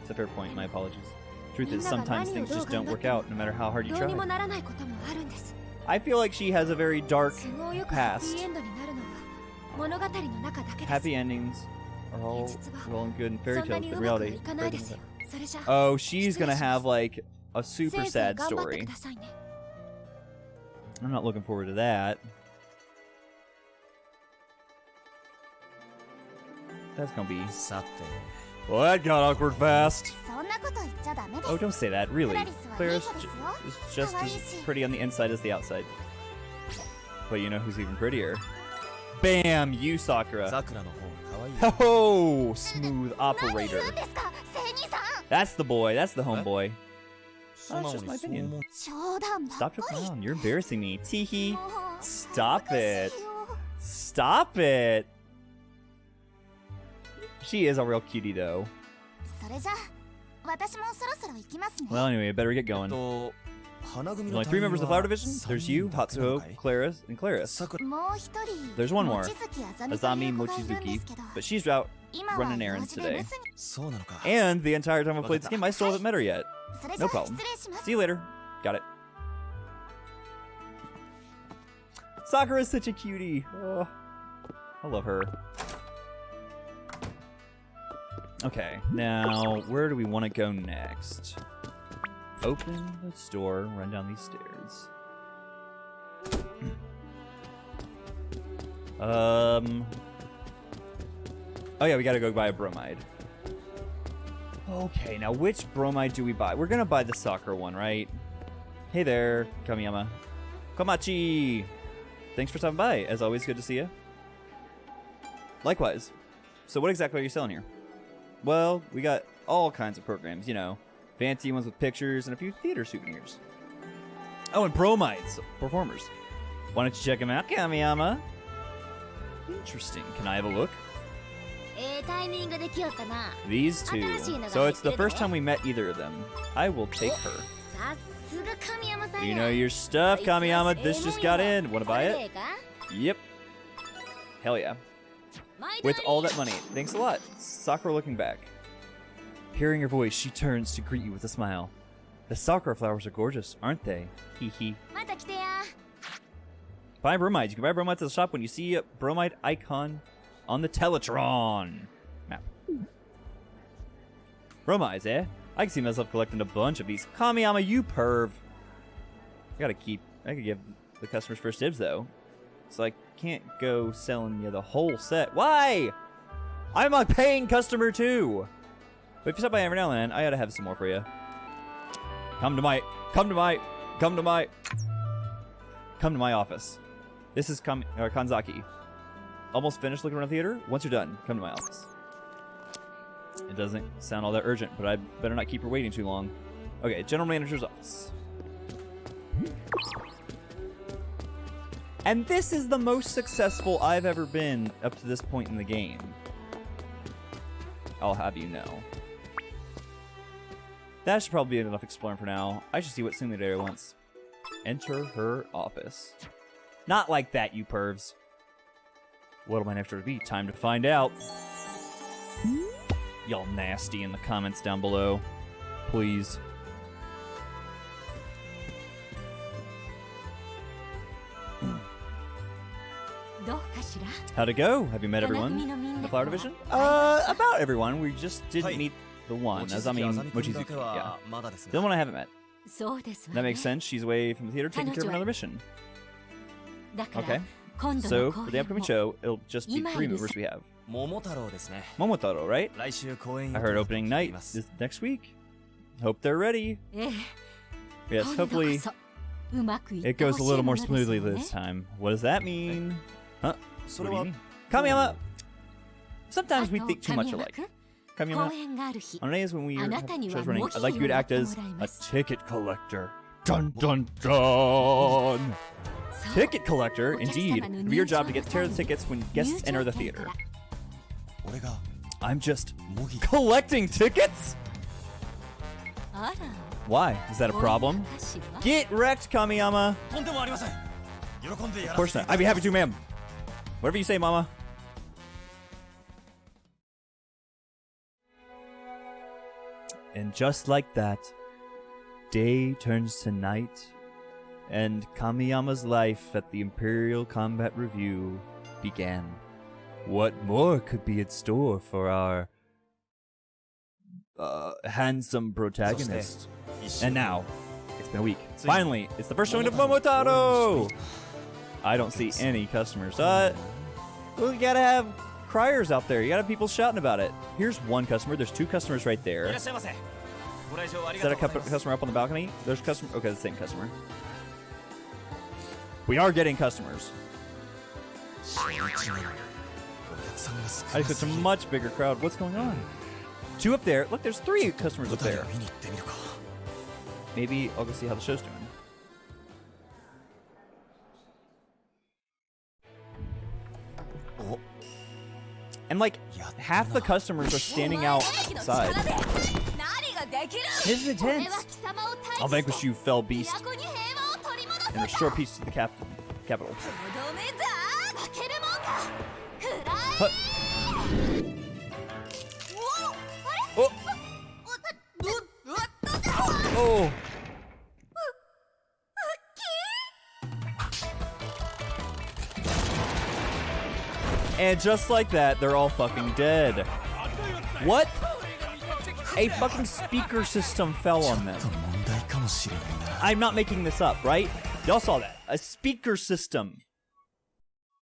It's a fair point. My apologies. Truth is, sometimes things just don't work out, no matter how hard you try. I feel like she has a very dark past. Happy endings are all well and good in fairy tales, but reality. Oh, she's gonna have like a super sad story. I'm not looking forward to that. That's gonna be. Well, that got awkward fast. Oh, don't say that, really. Claire's ju is just as pretty on the inside as the outside. But you know who's even prettier? Bam! You, Sakura. Oh, smooth operator. That's the boy. That's the homeboy. That's just my opinion. Stop your clown! You're embarrassing me. Teehee. Oh, Stop it. Stop it. She is a real cutie, though. Well, anyway, better get going. There's only three members of the Flower Division. There's you, Hatsuho, Claris, and Claris. There's one more, Azami Mochizuki, but she's out running errands today. And the entire time I've played this game, I still haven't met her yet. No problem. See you later. Got it. Sakura's such a cutie. Oh, I love her. Okay, now where do we want to go next? Open the store, run down these stairs. um. Oh yeah, we gotta go buy a bromide. Okay, now which bromide do we buy? We're gonna buy the Sakura one, right? Hey there, Kamiyama. Komachi! Thanks for stopping by. As always, good to see you. Likewise. So what exactly are you selling here? Well, we got all kinds of programs, you know fancy ones with pictures, and a few theater souvenirs. Oh, and bromides, performers. Why don't you check them out, Kamiyama? Interesting. Can I have a look? These two. So it's the first time we met either of them. I will take her. You know your stuff, Kamiyama. This just got in. Want to buy it? Yep. Hell yeah. With all that money. Thanks a lot. Sakura looking back. Hearing your voice, she turns to greet you with a smile. The sakura flowers are gorgeous, aren't they? Hee hee. Buy bromides. You can buy bromides at the shop when you see a bromide icon on the Teletron map. Bromides, eh? I can see myself collecting a bunch of these. Kamiyama, you perv. I gotta keep. I could give the customers first dibs though, so I can't go selling you the whole set. Why? I'm a paying customer too. But if you stop by every now and then, I gotta have some more for you. Come to my. Come to my. Come to my. Come to my office. This is Kam- uh, Kanzaki. Almost finished looking around the theater? Once you're done, come to my office. It doesn't sound all that urgent, but I better not keep her waiting too long. Okay, general manager's office. And this is the most successful I've ever been up to this point in the game. I'll have you know. That should probably be enough exploring for now. I should see what simulator wants. Enter her office. Not like that, you pervs. What'll my next order be? Time to find out. Y'all nasty in the comments down below. Please. How'd it go? Have you met everyone? The flower division? Uh, about everyone. We just didn't meet the one. Azami Mochizuki. Yeah. The one I haven't met. That makes sense. She's away from the theater taking care of another mission. Okay. So, for the upcoming show, it'll just be three movers we have. Momotaro, right? I heard opening night is next week. Hope they're ready. Yes, hopefully it goes a little more smoothly this time. What does that mean? Huh? What do you mean? Kamiyama! Sometimes we think too much alike. Kamiyama, on days when we chose running, I'd like you to act as a ticket collector. Dun dun dun! Ticket collector, indeed. It'd be your job to get tear the tickets when guests enter the theater. I'm just collecting tickets? Why? Is that a problem? Get wrecked, Kamiyama! Of course not. I'd be happy to, ma'am. Whatever you say, Mama. And just like that, day turns to night, and Kamiyama's life at the Imperial Combat Revue began. What more could be in store for our uh, handsome protagonist? And now, it's been a week. Finally, it's the first showing of Momotaro! I don't see any customers. Uh, we gotta have criers out there. You gotta have people shouting about it. Here's one customer. There's two customers right there. Is that a customer up on the balcony? There's a customer. Okay, the same customer. We are getting customers. I just it's a much bigger crowd. What's going on? Two up there. Look, there's three customers up there. Maybe I'll go see how the show's doing. And like, half the customers are standing outside. This is intense. I'll vanquish you, fell beast. And restore peace to the cap capital. Huh. Oh. oh. And just like that, they're all fucking dead. What? A fucking speaker system fell on them. I'm not making this up, right? Y'all saw that. A speaker system.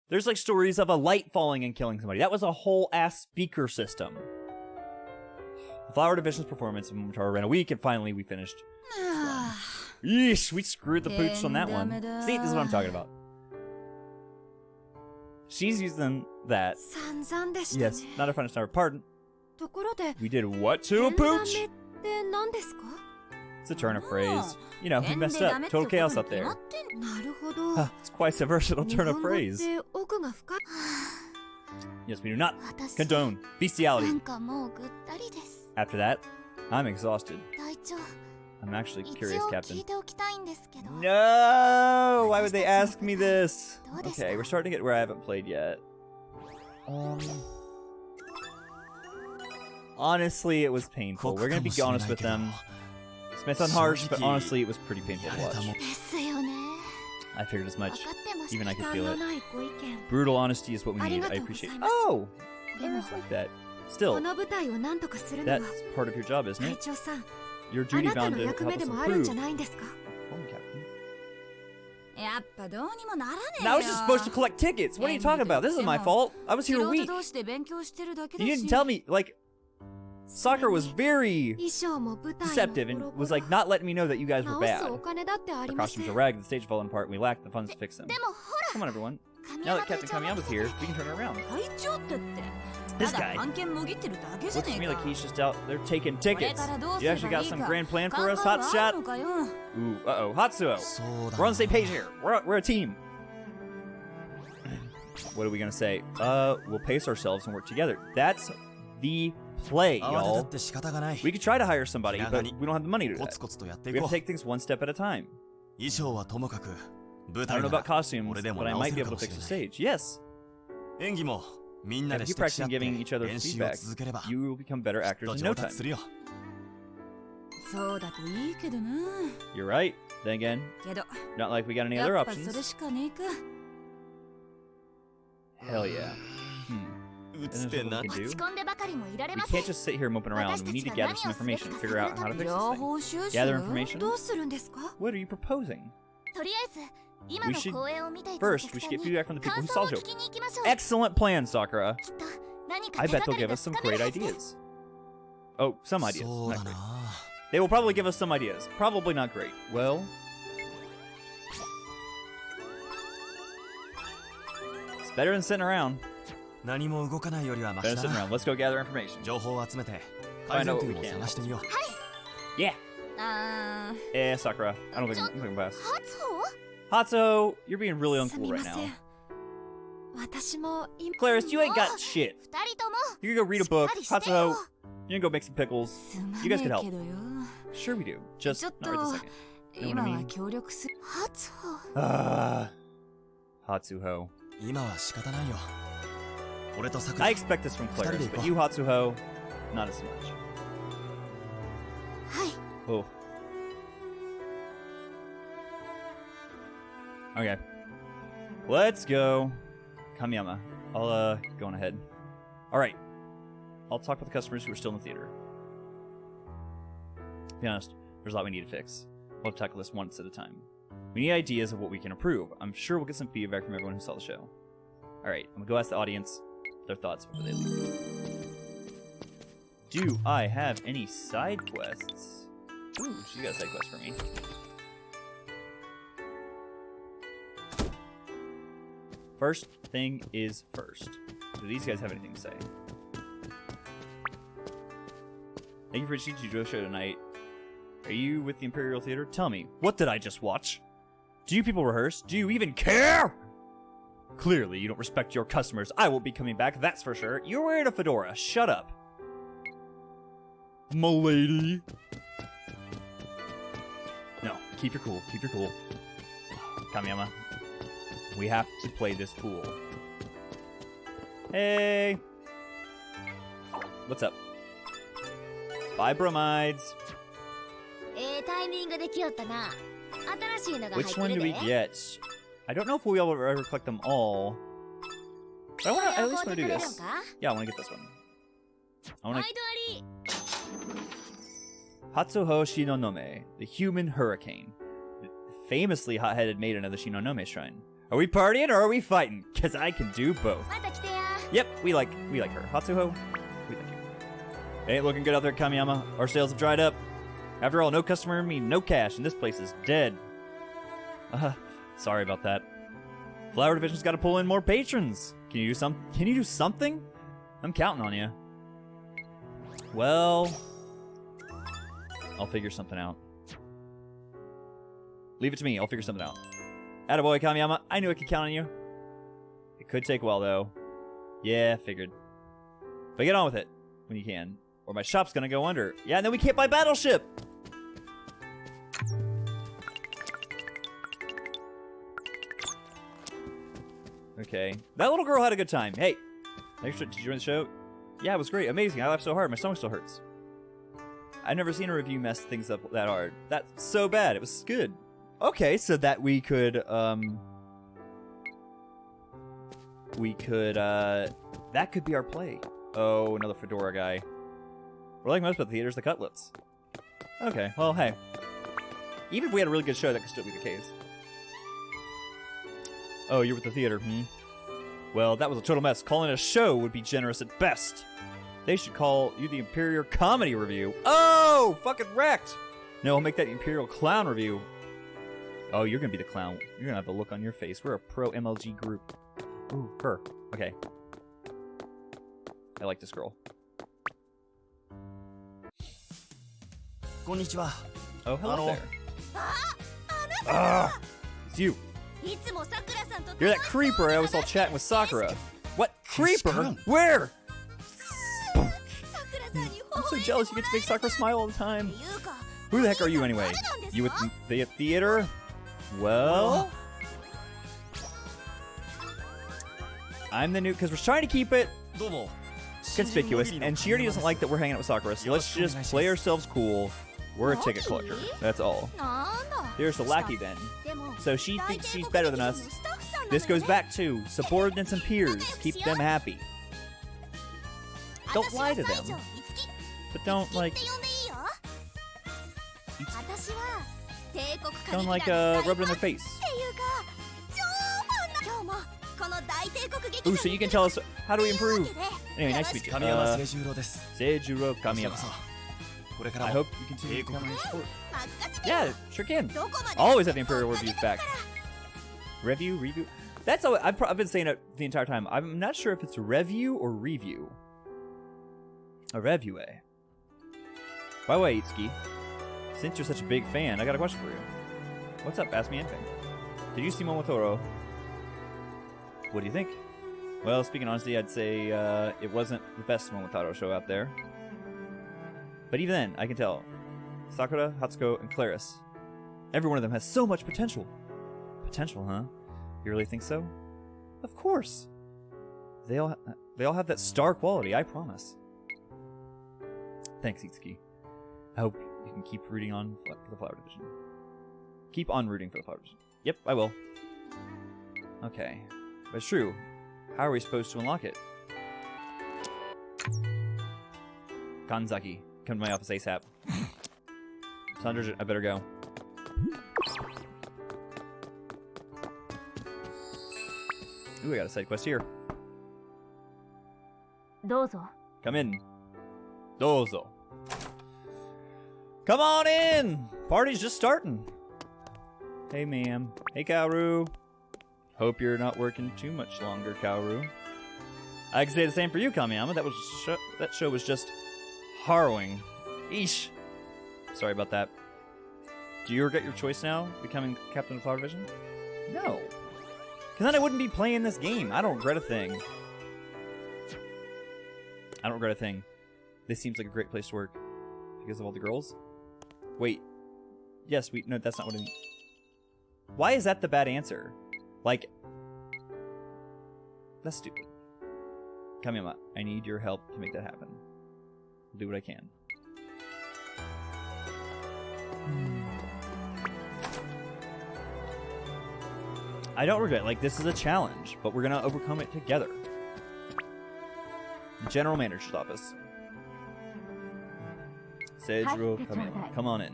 There's like stories of a light falling and killing somebody. That was a whole ass speaker system. The Flower Division's performance in Momotaro ran a week, and finally we finished. Yeesh, we screwed the pooch on that one. See, this is what I'm talking about. She's using that. Yes, not a French number. Pardon. We did what to a pooch? It's a turn of phrase. You know, we messed up. Total chaos up there. Huh, it's quite a versatile turn of phrase. Yes, we do not condone bestiality. After that, I'm exhausted. I'm actually curious, Captain. No! Why would they ask me this? Okay, we're starting to get where I haven't played yet. Um, honestly, it was painful. We're gonna be honest with them. This may harsh, but honestly, it was pretty painful to watch. I figured as much. Even I could feel it. Brutal honesty is what we need. I appreciate it. Oh! I like that. Still, that's part of your job, isn't it? You're duty bound to help us improve. Now I was just supposed to collect tickets. What are you talking about? This is my fault. I was here a week. You didn't tell me, like, Sakura was very deceptive and was like not letting me know that you guys were bad. The costumes are ragged, the stage falling apart, and we lack the funds to fix them. Come on, everyone. Now that Captain Kamiyama's here, we can turn it around. This guy. Looks to me like he's just out there taking tickets. You actually got some grand plan for us, hotshot. Ooh, uh-oh, Hatsuho. We're on the same page here. We're, we're a team. what are we gonna say? Uh, we'll pace ourselves and work together. That's the play, y'all. We could try to hire somebody, but we don't have the money to do that. We have to take things one step at a time. I don't know about costumes, but I might be able to fix the stage. Yes. 演技も if you practice giving each other feedback, you will become better actors in no time. You're right. Then again, not like we got any other options. Hell yeah. Hmm. We, can we can't just sit here moping around. We need to gather some information, figure out how to fix this thing. Gather information? What are you proposing? We should first we should get feedback from the people who saw the. Excellent plan, Sakura. I bet they'll give us some great ideas. Oh, some ideas. Not great. They will probably give us some ideas. Probably not great. Well. It's better than sitting around. Better than sitting around. Let's go gather information. Find out what we can. Yeah. Uh, yeah, Sakura. I don't think we can pass. Hatsuho, you're being really uncool right now. Claris, you ain't got shit. You can gonna go read a book. Hatsuho, you can gonna go make some pickles. You guys can help. Sure we do. Just not right this second. You know what I mean? Uh, Hatsuho. I expect this from Claris, but you, Hatsuho, not as much. Oh. Okay. Let's go. Kamiyama. I'll uh go on ahead. Alright. I'll talk with the customers who are still in the theater. To be honest, there's a lot we need to fix. We'll tackle this once at a time. We need ideas of what we can improve. I'm sure we'll get some feedback from everyone who saw the show. Alright, I'm gonna go ask the audience their thoughts before they leave. Do I have any side quests? Ooh, she got a side quest for me. First thing is first. Do these guys have anything to say? Thank you for watching Judo show tonight. Are you with the Imperial Theater? Tell me, what did I just watch? Do you people rehearse? Do you even care? Clearly, you don't respect your customers. I won't be coming back, that's for sure. You're wearing a fedora. Shut up. Milady. No, keep your cool. Keep your cool. Kamiyama, we have to play this pool. Hey! What's up? Buy, bromides! Which one do we get? I don't know if we'll ever collect them all. But I want to at least want to do this. Yeah, I want to get this one. I want to... Hatsuho Shinonome, the human hurricane. Famously hot-headed maiden of the Shinonome Shrine. Are we partying or are we fighting? Cause I can do both. Yep, we like we like her. Hatsuho, we like you. Ain't looking good out there, Kamiyama. Our sales have dried up. After all, no customer mean no cash, and this place is dead. Uh, sorry about that. Flower Division's got to pull in more patrons. Can you do some? Can you do something? I'm counting on you. Well, I'll figure something out. Leave it to me. I'll figure something out. Attaboy, Kamiyama. I knew I could count on you. It could take a while, though. Yeah, figured. But get on with it when you can, or my shop's gonna go under. Yeah, and then we can't buy Battleship! Okay. That little girl had a good time. Hey! Thanks for, did you join the show? Yeah, it was great. Amazing. I laughed so hard. My stomach still hurts. I've never seen a review mess things up that hard. That's so bad. It was good. Okay, so that we could, um... We could, uh... That could be our play. Oh, another Fedora guy. We're like most about the theaters, the cutlets. Okay, well, hey. Even if we had a really good show, that could still be the case. Oh, you're with the theater, hmm? Well, that was a total mess. Calling a show would be generous at best. They should call you the Imperial Comedy Revue. Oh, fucking wrecked! No, I'll make that Imperial Clown Revue. Oh, you're gonna be the clown. You're gonna have a look on your face. We're a pro MLG group. Ooh, her. Okay. I like this girl. Konnichiwa. Oh, hello there. Ah, ah! it's you. You're that creeper I was all chatting with Sakura. What? Creeper? Where? I'm so jealous you get to make Sakura smile all the time. Who the heck are you anyway? You at the theater? Well... I'm the new... Because we're trying to keep it conspicuous, and Shiori doesn't like that we're hanging out with Sakura, so let's just play ourselves cool. We're a ticket collector. That's all. There's the lackey then. So she thinks she's better than us. This goes back to subordinates and peers. Keep them happy. Don't lie to them. But don't, like, Kind of like uh, rub it in their face. Ooh, so you can tell us how do we improve. Anyway, nice to meet you. Uh, Seijuro Kamiyama. I hope you continue to come support. Yeah, sure can. Always have the Imperial Reviews back. Review, review. That's all I've, I've, been saying it the entire time. I'm not sure if it's review or review. A revue. Bye eh? bye, Itsuki since you're such a big fan, I got a question for you. What's up? Ask me anything. Did you see Momotaro? What do you think? Well, speaking honestly, I'd say uh, it wasn't the best Momotaro show out there. But even then, I can tell. Sakura, Hatsuho, and Claris. Every one of them has so much potential. Potential, huh? You really think so? Of course. They all they all have that star quality, I promise. Thanks, Itsuki. I hope you can keep rooting on for the Flower Division. Keep on rooting for the Flower Division. Yep, I will. Okay. But it's true. How are we supposed to unlock it? Kanzaki, come to my office ASAP. Sandra, I better go. Ooh, I got a side quest here. Dozo. Come in. Dozo. Come on in! Party's just starting. Hey, ma'am. Hey, Kaoru. Hope you're not working too much longer, Kaoru. I can say the same for you, Kamiyama. That was sh- that show was just harrowing. Eesh. Sorry about that. Do you regret your choice now, becoming captain of Flower Division? No. Because then I wouldn't be playing this game. I don't regret a thing. I don't regret a thing. This seems like a great place to work. Because of all the girls? Wait. Yes, we... No, that's not what I mean. Why is that the bad answer? Like... That's stupid. Kamiyama, I need your help to make that happen. I'll do what I can. Hmm. I don't regret. Like this is a challenge, but we're gonna overcome it together. General Manager's office. Seijuro Kamiyama. Come on in.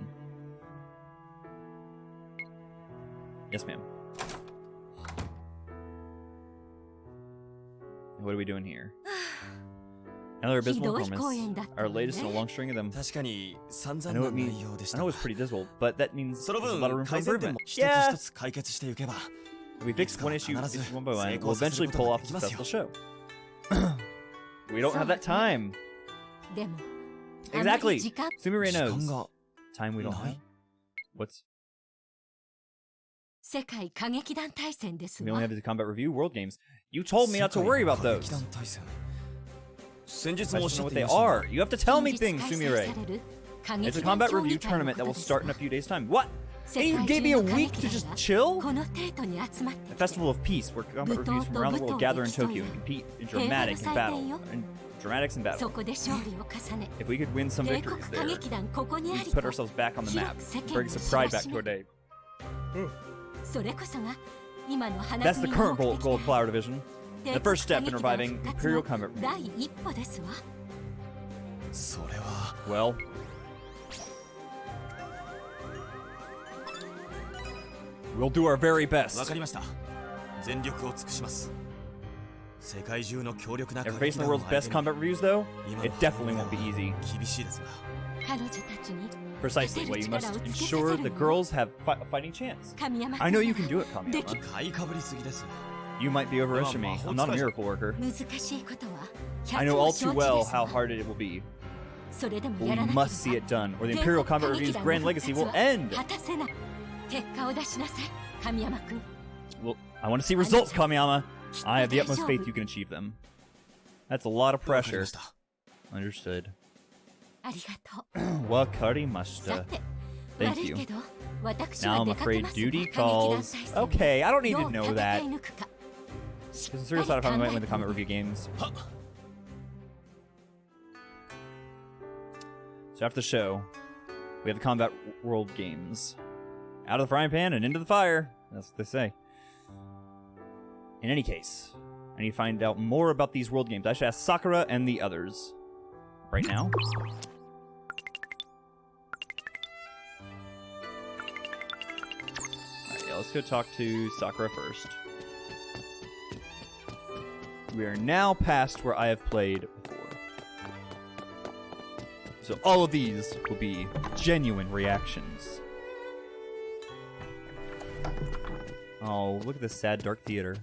Yes, ma'am. What are we doing here? Another abysmal performance. Our latest in a long string of them. I know it means. I know it was pretty dismal, but that means there's a lot of room for improvement. Yeah. If we fix one issue one by one, we'll eventually pull off a successful show. we don't have that time. Exactly. Sumire knows. Time we don't have. What's? We only have the combat revue world games. You told me not to worry about those. I just know what they are. You have to tell me things, Sumire. It's a combat revue tournament that will start in a few days' time. What? And you gave me a week to just chill? The Festival of Peace, where combat revues from around the world gather in Tokyo and compete in dramatic and battle. In dramatics and battle. If we could win some victories there, we'd put ourselves back on the map, bring some pride back to our day. That's the current goal, goal Gold Flower Division. The first step in reviving Imperial Combat Well, We'll do our very best. わかりました。全力を尽くします。世界中の強力な Ever facing the world's best combat revues though, it definitely won't be easy. Precisely what you must ensure the girls have fi a fighting chance. I know you can do it, Kamiyama. You might be overestimating me. I'm not a miracle worker. I know all too well how hard it will be. But we must see it done, or the Imperial Combat Revue's grand legacy will end! Well, I want to see results, Kamiyama. I have the utmost faith you can achieve them. That's a lot of pressure. Understood. Wakarimashita. Thank you. Now I'm afraid duty calls. Okay, I don't need to know that. There's a serious thought if I might win the comment review games. So after the show, we have the Combat World Games. Out of the frying pan and into the fire. That's what they say. In any case, I need to find out more about these World Games. I should ask Sakura and the others. Right now. Alright, yeah, let's go talk to Sakura first. We are now past where I have played before. So all of these will be genuine reactions. Oh, look at this sad dark theater.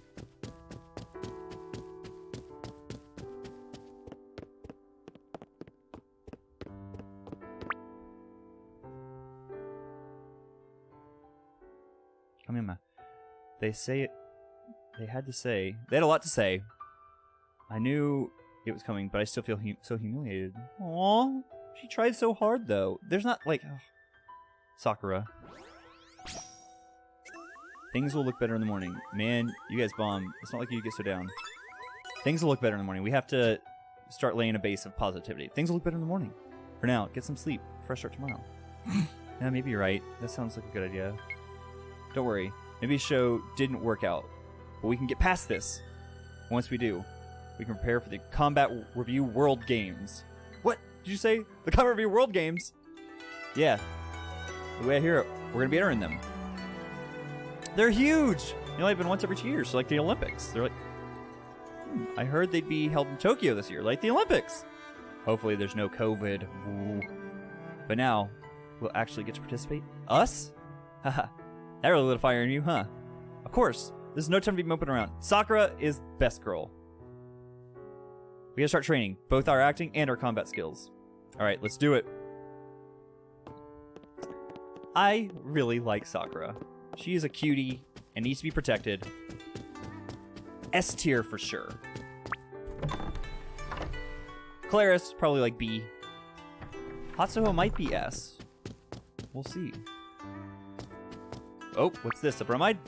Come here, ma. They say it. They had to say. They had a lot to say. I knew it was coming, but I still feel hu- so humiliated. Aww. She tried so hard, though. There's not, like. ugh. Sakura. Things will look better in the morning. Man, you guys bomb. It's not like you get so down. Things will look better in the morning. We have to start laying a base of positivity. Things will look better in the morning. For now, get some sleep. Fresh start tomorrow. yeah, maybe you're right. That sounds like a good idea. Don't worry. Maybe the show didn't work out. But we can get past this. Once we do, we can prepare for the Combat Revue World Games. What? Did you say? The Combat Revue World Games? Yeah. The way I hear it, we're going to be entering them. They're huge! They only happen once every two years, so like the Olympics. They're like. Hmm, I heard they'd be held in Tokyo this year, like the Olympics. Hopefully there's no COVID. But now, we'll actually get to participate? Us? Haha. that really lit a fire in you, huh? Of course. There's no time to be moping around. Sakura is best girl. We gotta start training, both our acting and our combat skills. Alright, let's do it. I really like Sakura. She is a cutie and needs to be protected. S tier for sure. Claris, probably like B. Hatsuho might be S. We'll see. Oh, what's this? A bromide?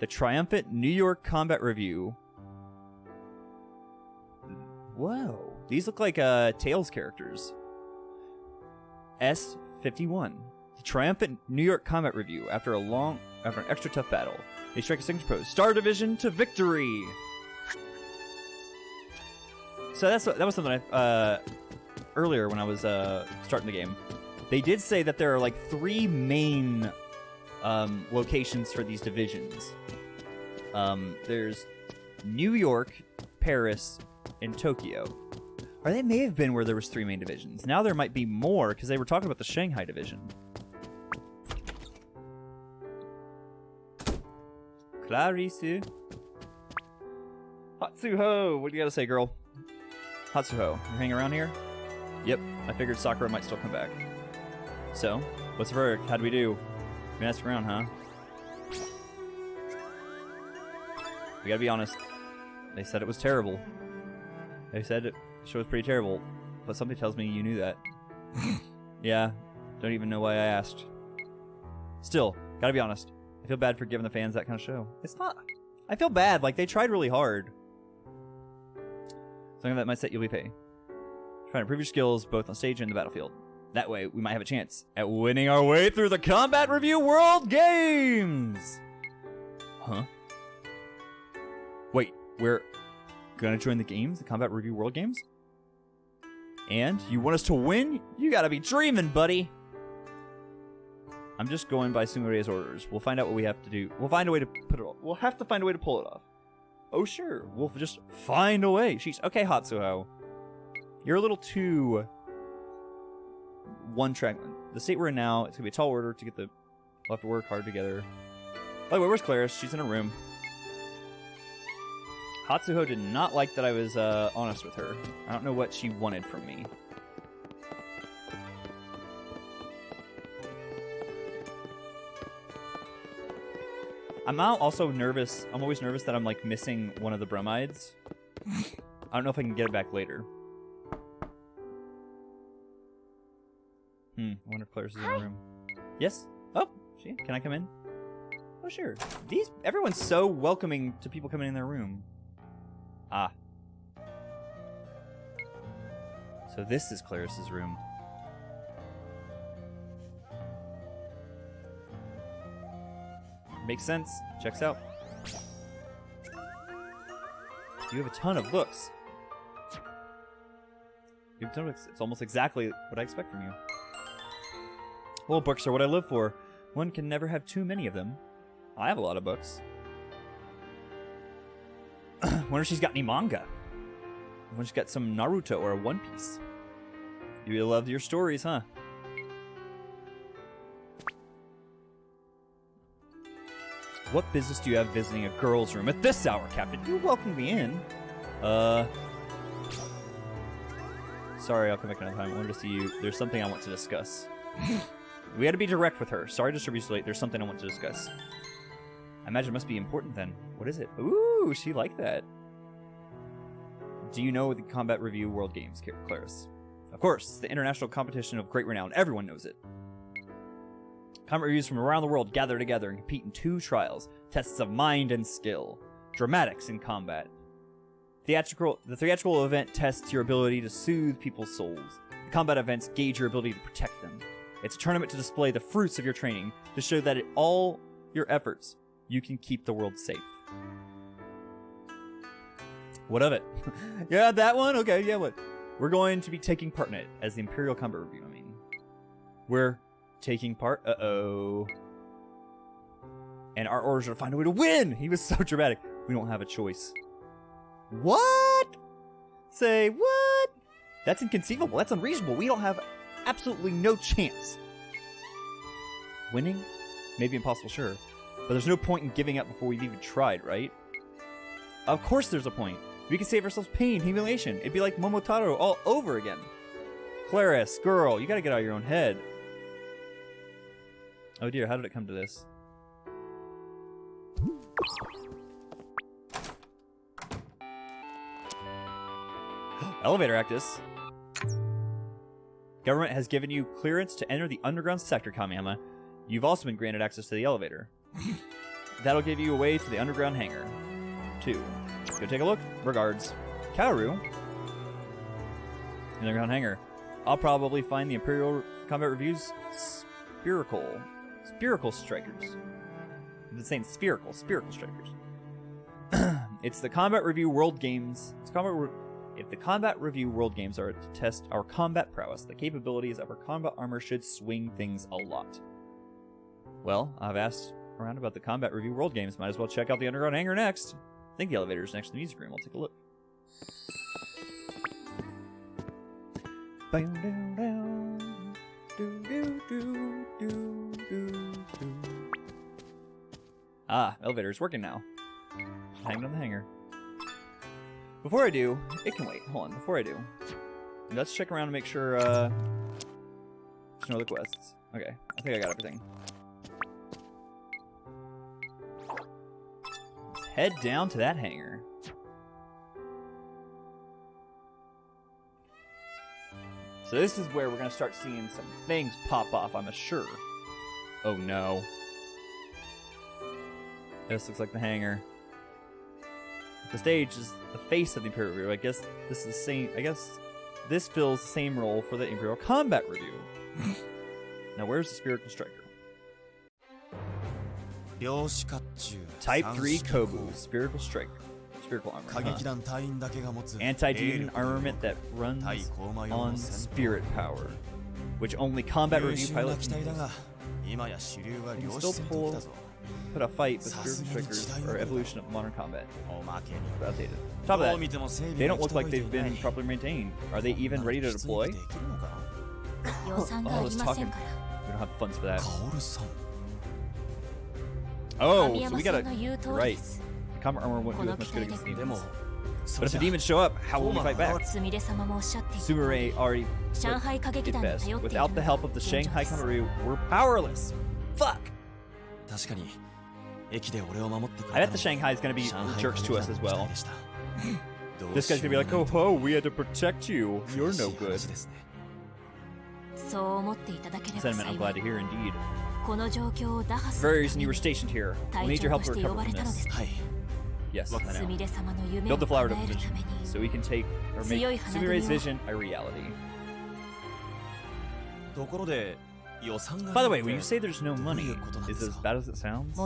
The triumphant New York Combat Revue. Whoa. These look like uh, Tails characters. S51. The triumphant New York Combat Revue. After a long, after an extra tough battle, they strike a signature pose. Star Division to victory. So that's that was something I uh, earlier when I was uh, starting the game. They did say that there are like three main um, locations for these divisions. Um, there's New York, Paris, and Tokyo. Or they may have been where there was three main divisions. Now there might be more because they were talking about the Shanghai division. Claris. Hatsuho, what do you gotta say, girl? Hatsuho, you hanging around here? Yep, I figured Sakura might still come back. So, what's the verdict? How'd we do? We messed around, huh? We gotta be honest. They said it was terrible. They said it show was pretty terrible, but something tells me you knew that. yeah, don't even know why I asked. Still, gotta be honest. I feel bad for giving the fans that kind of show. It's not. I feel bad. Like they tried really hard. Something that might set you pay. Trying to improve your skills both on stage and the battlefield. That way, we might have a chance at winning our way through the Combat Revue World Games! Huh? Wait, we're gonna join the games? The Combat Revue World Games? And you want us to win? You gotta be dreaming, buddy! I'm just going by Sungure's orders. We'll find out what we have to do. We'll find a way to put it off. We'll have to find a way to pull it off. Oh, sure. We'll just find a way. She's okay, Hatsuho. You're a little too one track. The state we're in now, it's gonna be a tall order to get the. We'll have to work hard together. By the way, where's Claris? She's in a room. Hatsuho did not like that I was uh, honest with her. I don't know what she wanted from me. I'm now also nervous. I'm always nervous that I'm like missing one of the bromides. I don't know if I can get it back later. Hmm. I wonder if Claire's is in the room. Yes. Oh, she. Can I come in? Oh, sure. These. Everyone's so welcoming to people coming in their room. Ah. So this is Claris's room. Makes sense. Checks out. You have a ton of books. You have a ton of books. It's almost exactly what I expect from you. Well, books are what I live for. One can never have too many of them. I have a lot of books. Wonder if she's got any manga. I Wonder if she's got some Naruto or One Piece. You really love your stories, huh? What business do you have visiting a girl's room at this hour, Captain? You welcome me in. Uh. Sorry, I'll come back another time. I wanted to see you. There's something I want to discuss. we had to be direct with her. Sorry to you so late. There's something I want to discuss. I imagine it must be important then. What is it? Ooh, she liked that. Do you know the Combat Revue World Games, Claris? Of course, it's the international competition of great renown. Everyone knows it. Combat revues from around the world gather together and compete in two trials tests of mind and skill, dramatics in combat. Theatrical, the theatrical event tests your ability to soothe people's souls. The combat events gauge your ability to protect them. It's a tournament to display the fruits of your training, to show that in all your efforts, you can keep the world safe. What of it? yeah, that one? Okay, yeah, what? We're going to be taking part in it as the Imperial Combat Revue, I mean. We're taking part. Uh oh. And our orders are to find a way to win. He was so dramatic. We don't have a choice. What? Say what? That's inconceivable. That's unreasonable. We don't have absolutely no chance. Winning? Maybe impossible, sure. But there's no point in giving up before we've even tried, right? Of course there's a point. We can save ourselves pain, humiliation. It'd be like Momotaro all over again. Claris, girl, you gotta get out of your own head. Oh dear, how did it come to this? Elevator Actus. Government has given you clearance to enter the underground sector, Kamiyama. You've also been granted access to the elevator. That'll give you a way to the underground hangar. Two. Go take a look. Regards. Kaoru. Underground hangar. I'll probably find the Imperial Combat Revue's spherical, spherical strikers. I'm saying spherical, spherical strikers. it's the Combat Revue World Games. It's combat. Re- if the Combat Revue World Games are to test our combat prowess, the capabilities of our combat armor should swing things a lot. Well, I've asked around about the Combat Revue World Games. Might as well check out the Underground Hangar next. I think the elevator's next to the music room. I'll take a look. Bang, down, down. Do, do, do, do, do, do. Ah, elevator's working now. Hanging on the hanger. Before I do, it can wait. Hold on. Before I do, let's check around and make sure uh, there's no other quests. Okay, I think I got everything. Head down to that hangar. So this is where we're gonna start seeing some things pop off, I'm sure. Oh no. This looks like the hangar. The stage is the face of the Imperial Revue. I guess this is the same I guess this fills the same role for the Imperial Combat Revue. now where's the Spherical Striker? Type 3 Kobu, Spherical Strike. Spherical Armor. Huh. Anti demon armament that runs on spirit power, which only combat revue pilots can use. You can still pull, put a fight, but Spherical Strikers are evolution of modern combat. But. Top of that, they don't look like they've been properly maintained. Are they even ready to deploy? Oh, I was talking. We don't have funds for that. Oh, so we gotta... Right. Kama armor won't do as much good against demons. But if the demons show up, how will we fight back? Sumire already did best. Without the help of the Shanghai Kamaru, we're powerless. Fuck! I bet the Shanghai is gonna be jerks to us as well. this guy's gonna be like, oh ho, we had to protect you. You're no good. Sentiment I'm glad to hear indeed. Various and you were stationed here. We need your help to recover from this. Yes, Build the flower to position, so we can take or make Sumire's vision a reality. By the way, when you say there's no money, is as bad as it sounds?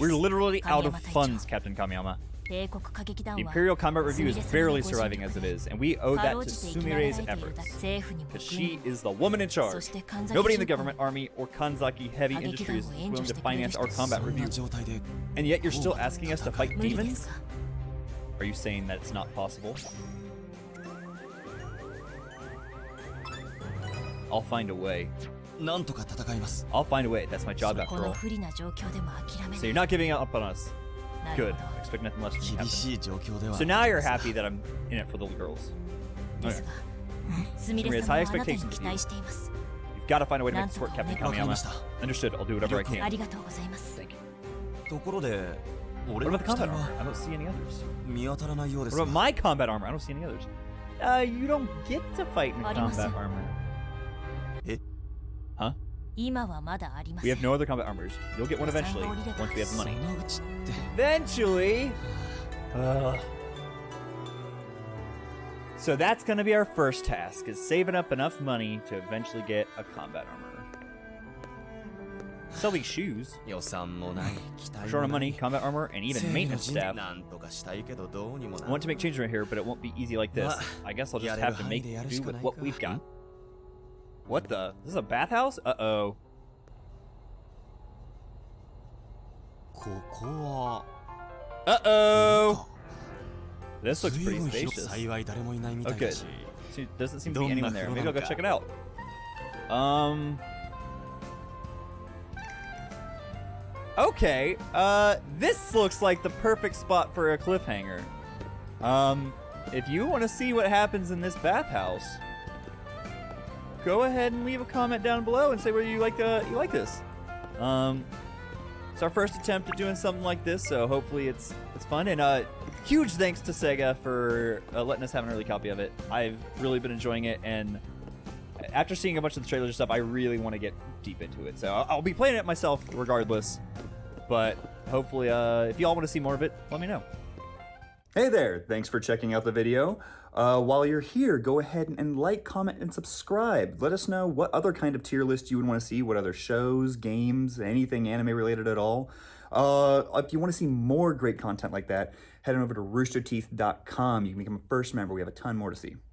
We're literally out of funds, Captain Kamiyama. Imperial Combat Revue is barely surviving as it is, and we owe that to Sumire's efforts. Because she is the woman in charge. Nobody in the government, army, or Kanzaki heavy industries is willing to finance our combat revue. And yet you're still asking us to fight demons? Are you saying that it's not possible? I'll find a way. I'll find a way. That's my job after all. So you're not giving up on us. Good. Expect nothing less from me. So now you're happy that I'm in it for the girls. Okay. Sumire high expectations of you. You've got to find a way to make this work, Captain Kamiyama. Understood. I'll do whatever I can. Thank you. What about the combat armor? I don't see any others. What about my combat armor? I don't see any others. Uh, you don't get to fight in combat armor. We have no other combat armors. You'll get one eventually, once we have the money. Eventually! Uh. So that's going to be our first task, is saving up enough money to eventually get a combat armor. Selling shoes, short on money, combat armor, and even maintenance staff. I want to make changes right here, but it won't be easy like this. I guess I'll just have to make do with what we've got. What the? This is a bathhouse? Uh-oh. Uh-oh! This looks pretty spacious. Okay. See, doesn't seem to be anyone there. Maybe I'll go check it out. Um... Okay, uh, this looks like the perfect spot for a cliffhanger. Um, if you want to see what happens in this bathhouse, go ahead and leave a comment down below and say whether you like uh you like this. Um, it's our first attempt at doing something like this, so hopefully it's it's fun. And uh, huge thanks to Sega for uh, letting us have an early copy of it. I've really been enjoying it, and after seeing a bunch of the trailers and stuff, I really want to get deep into it. So I'll, I'll be playing it myself regardless. But hopefully, uh, if you all want to see more of it, let me know. Hey there, thanks for checking out the video. Uh, while you're here, go ahead and like, comment, and subscribe. Let us know what other kind of tier list you would want to see, what other shows, games, anything anime related at all. Uh, if you want to see more great content like that, head on over to roosterteeth.com. You can become a first member. We have a ton more to see.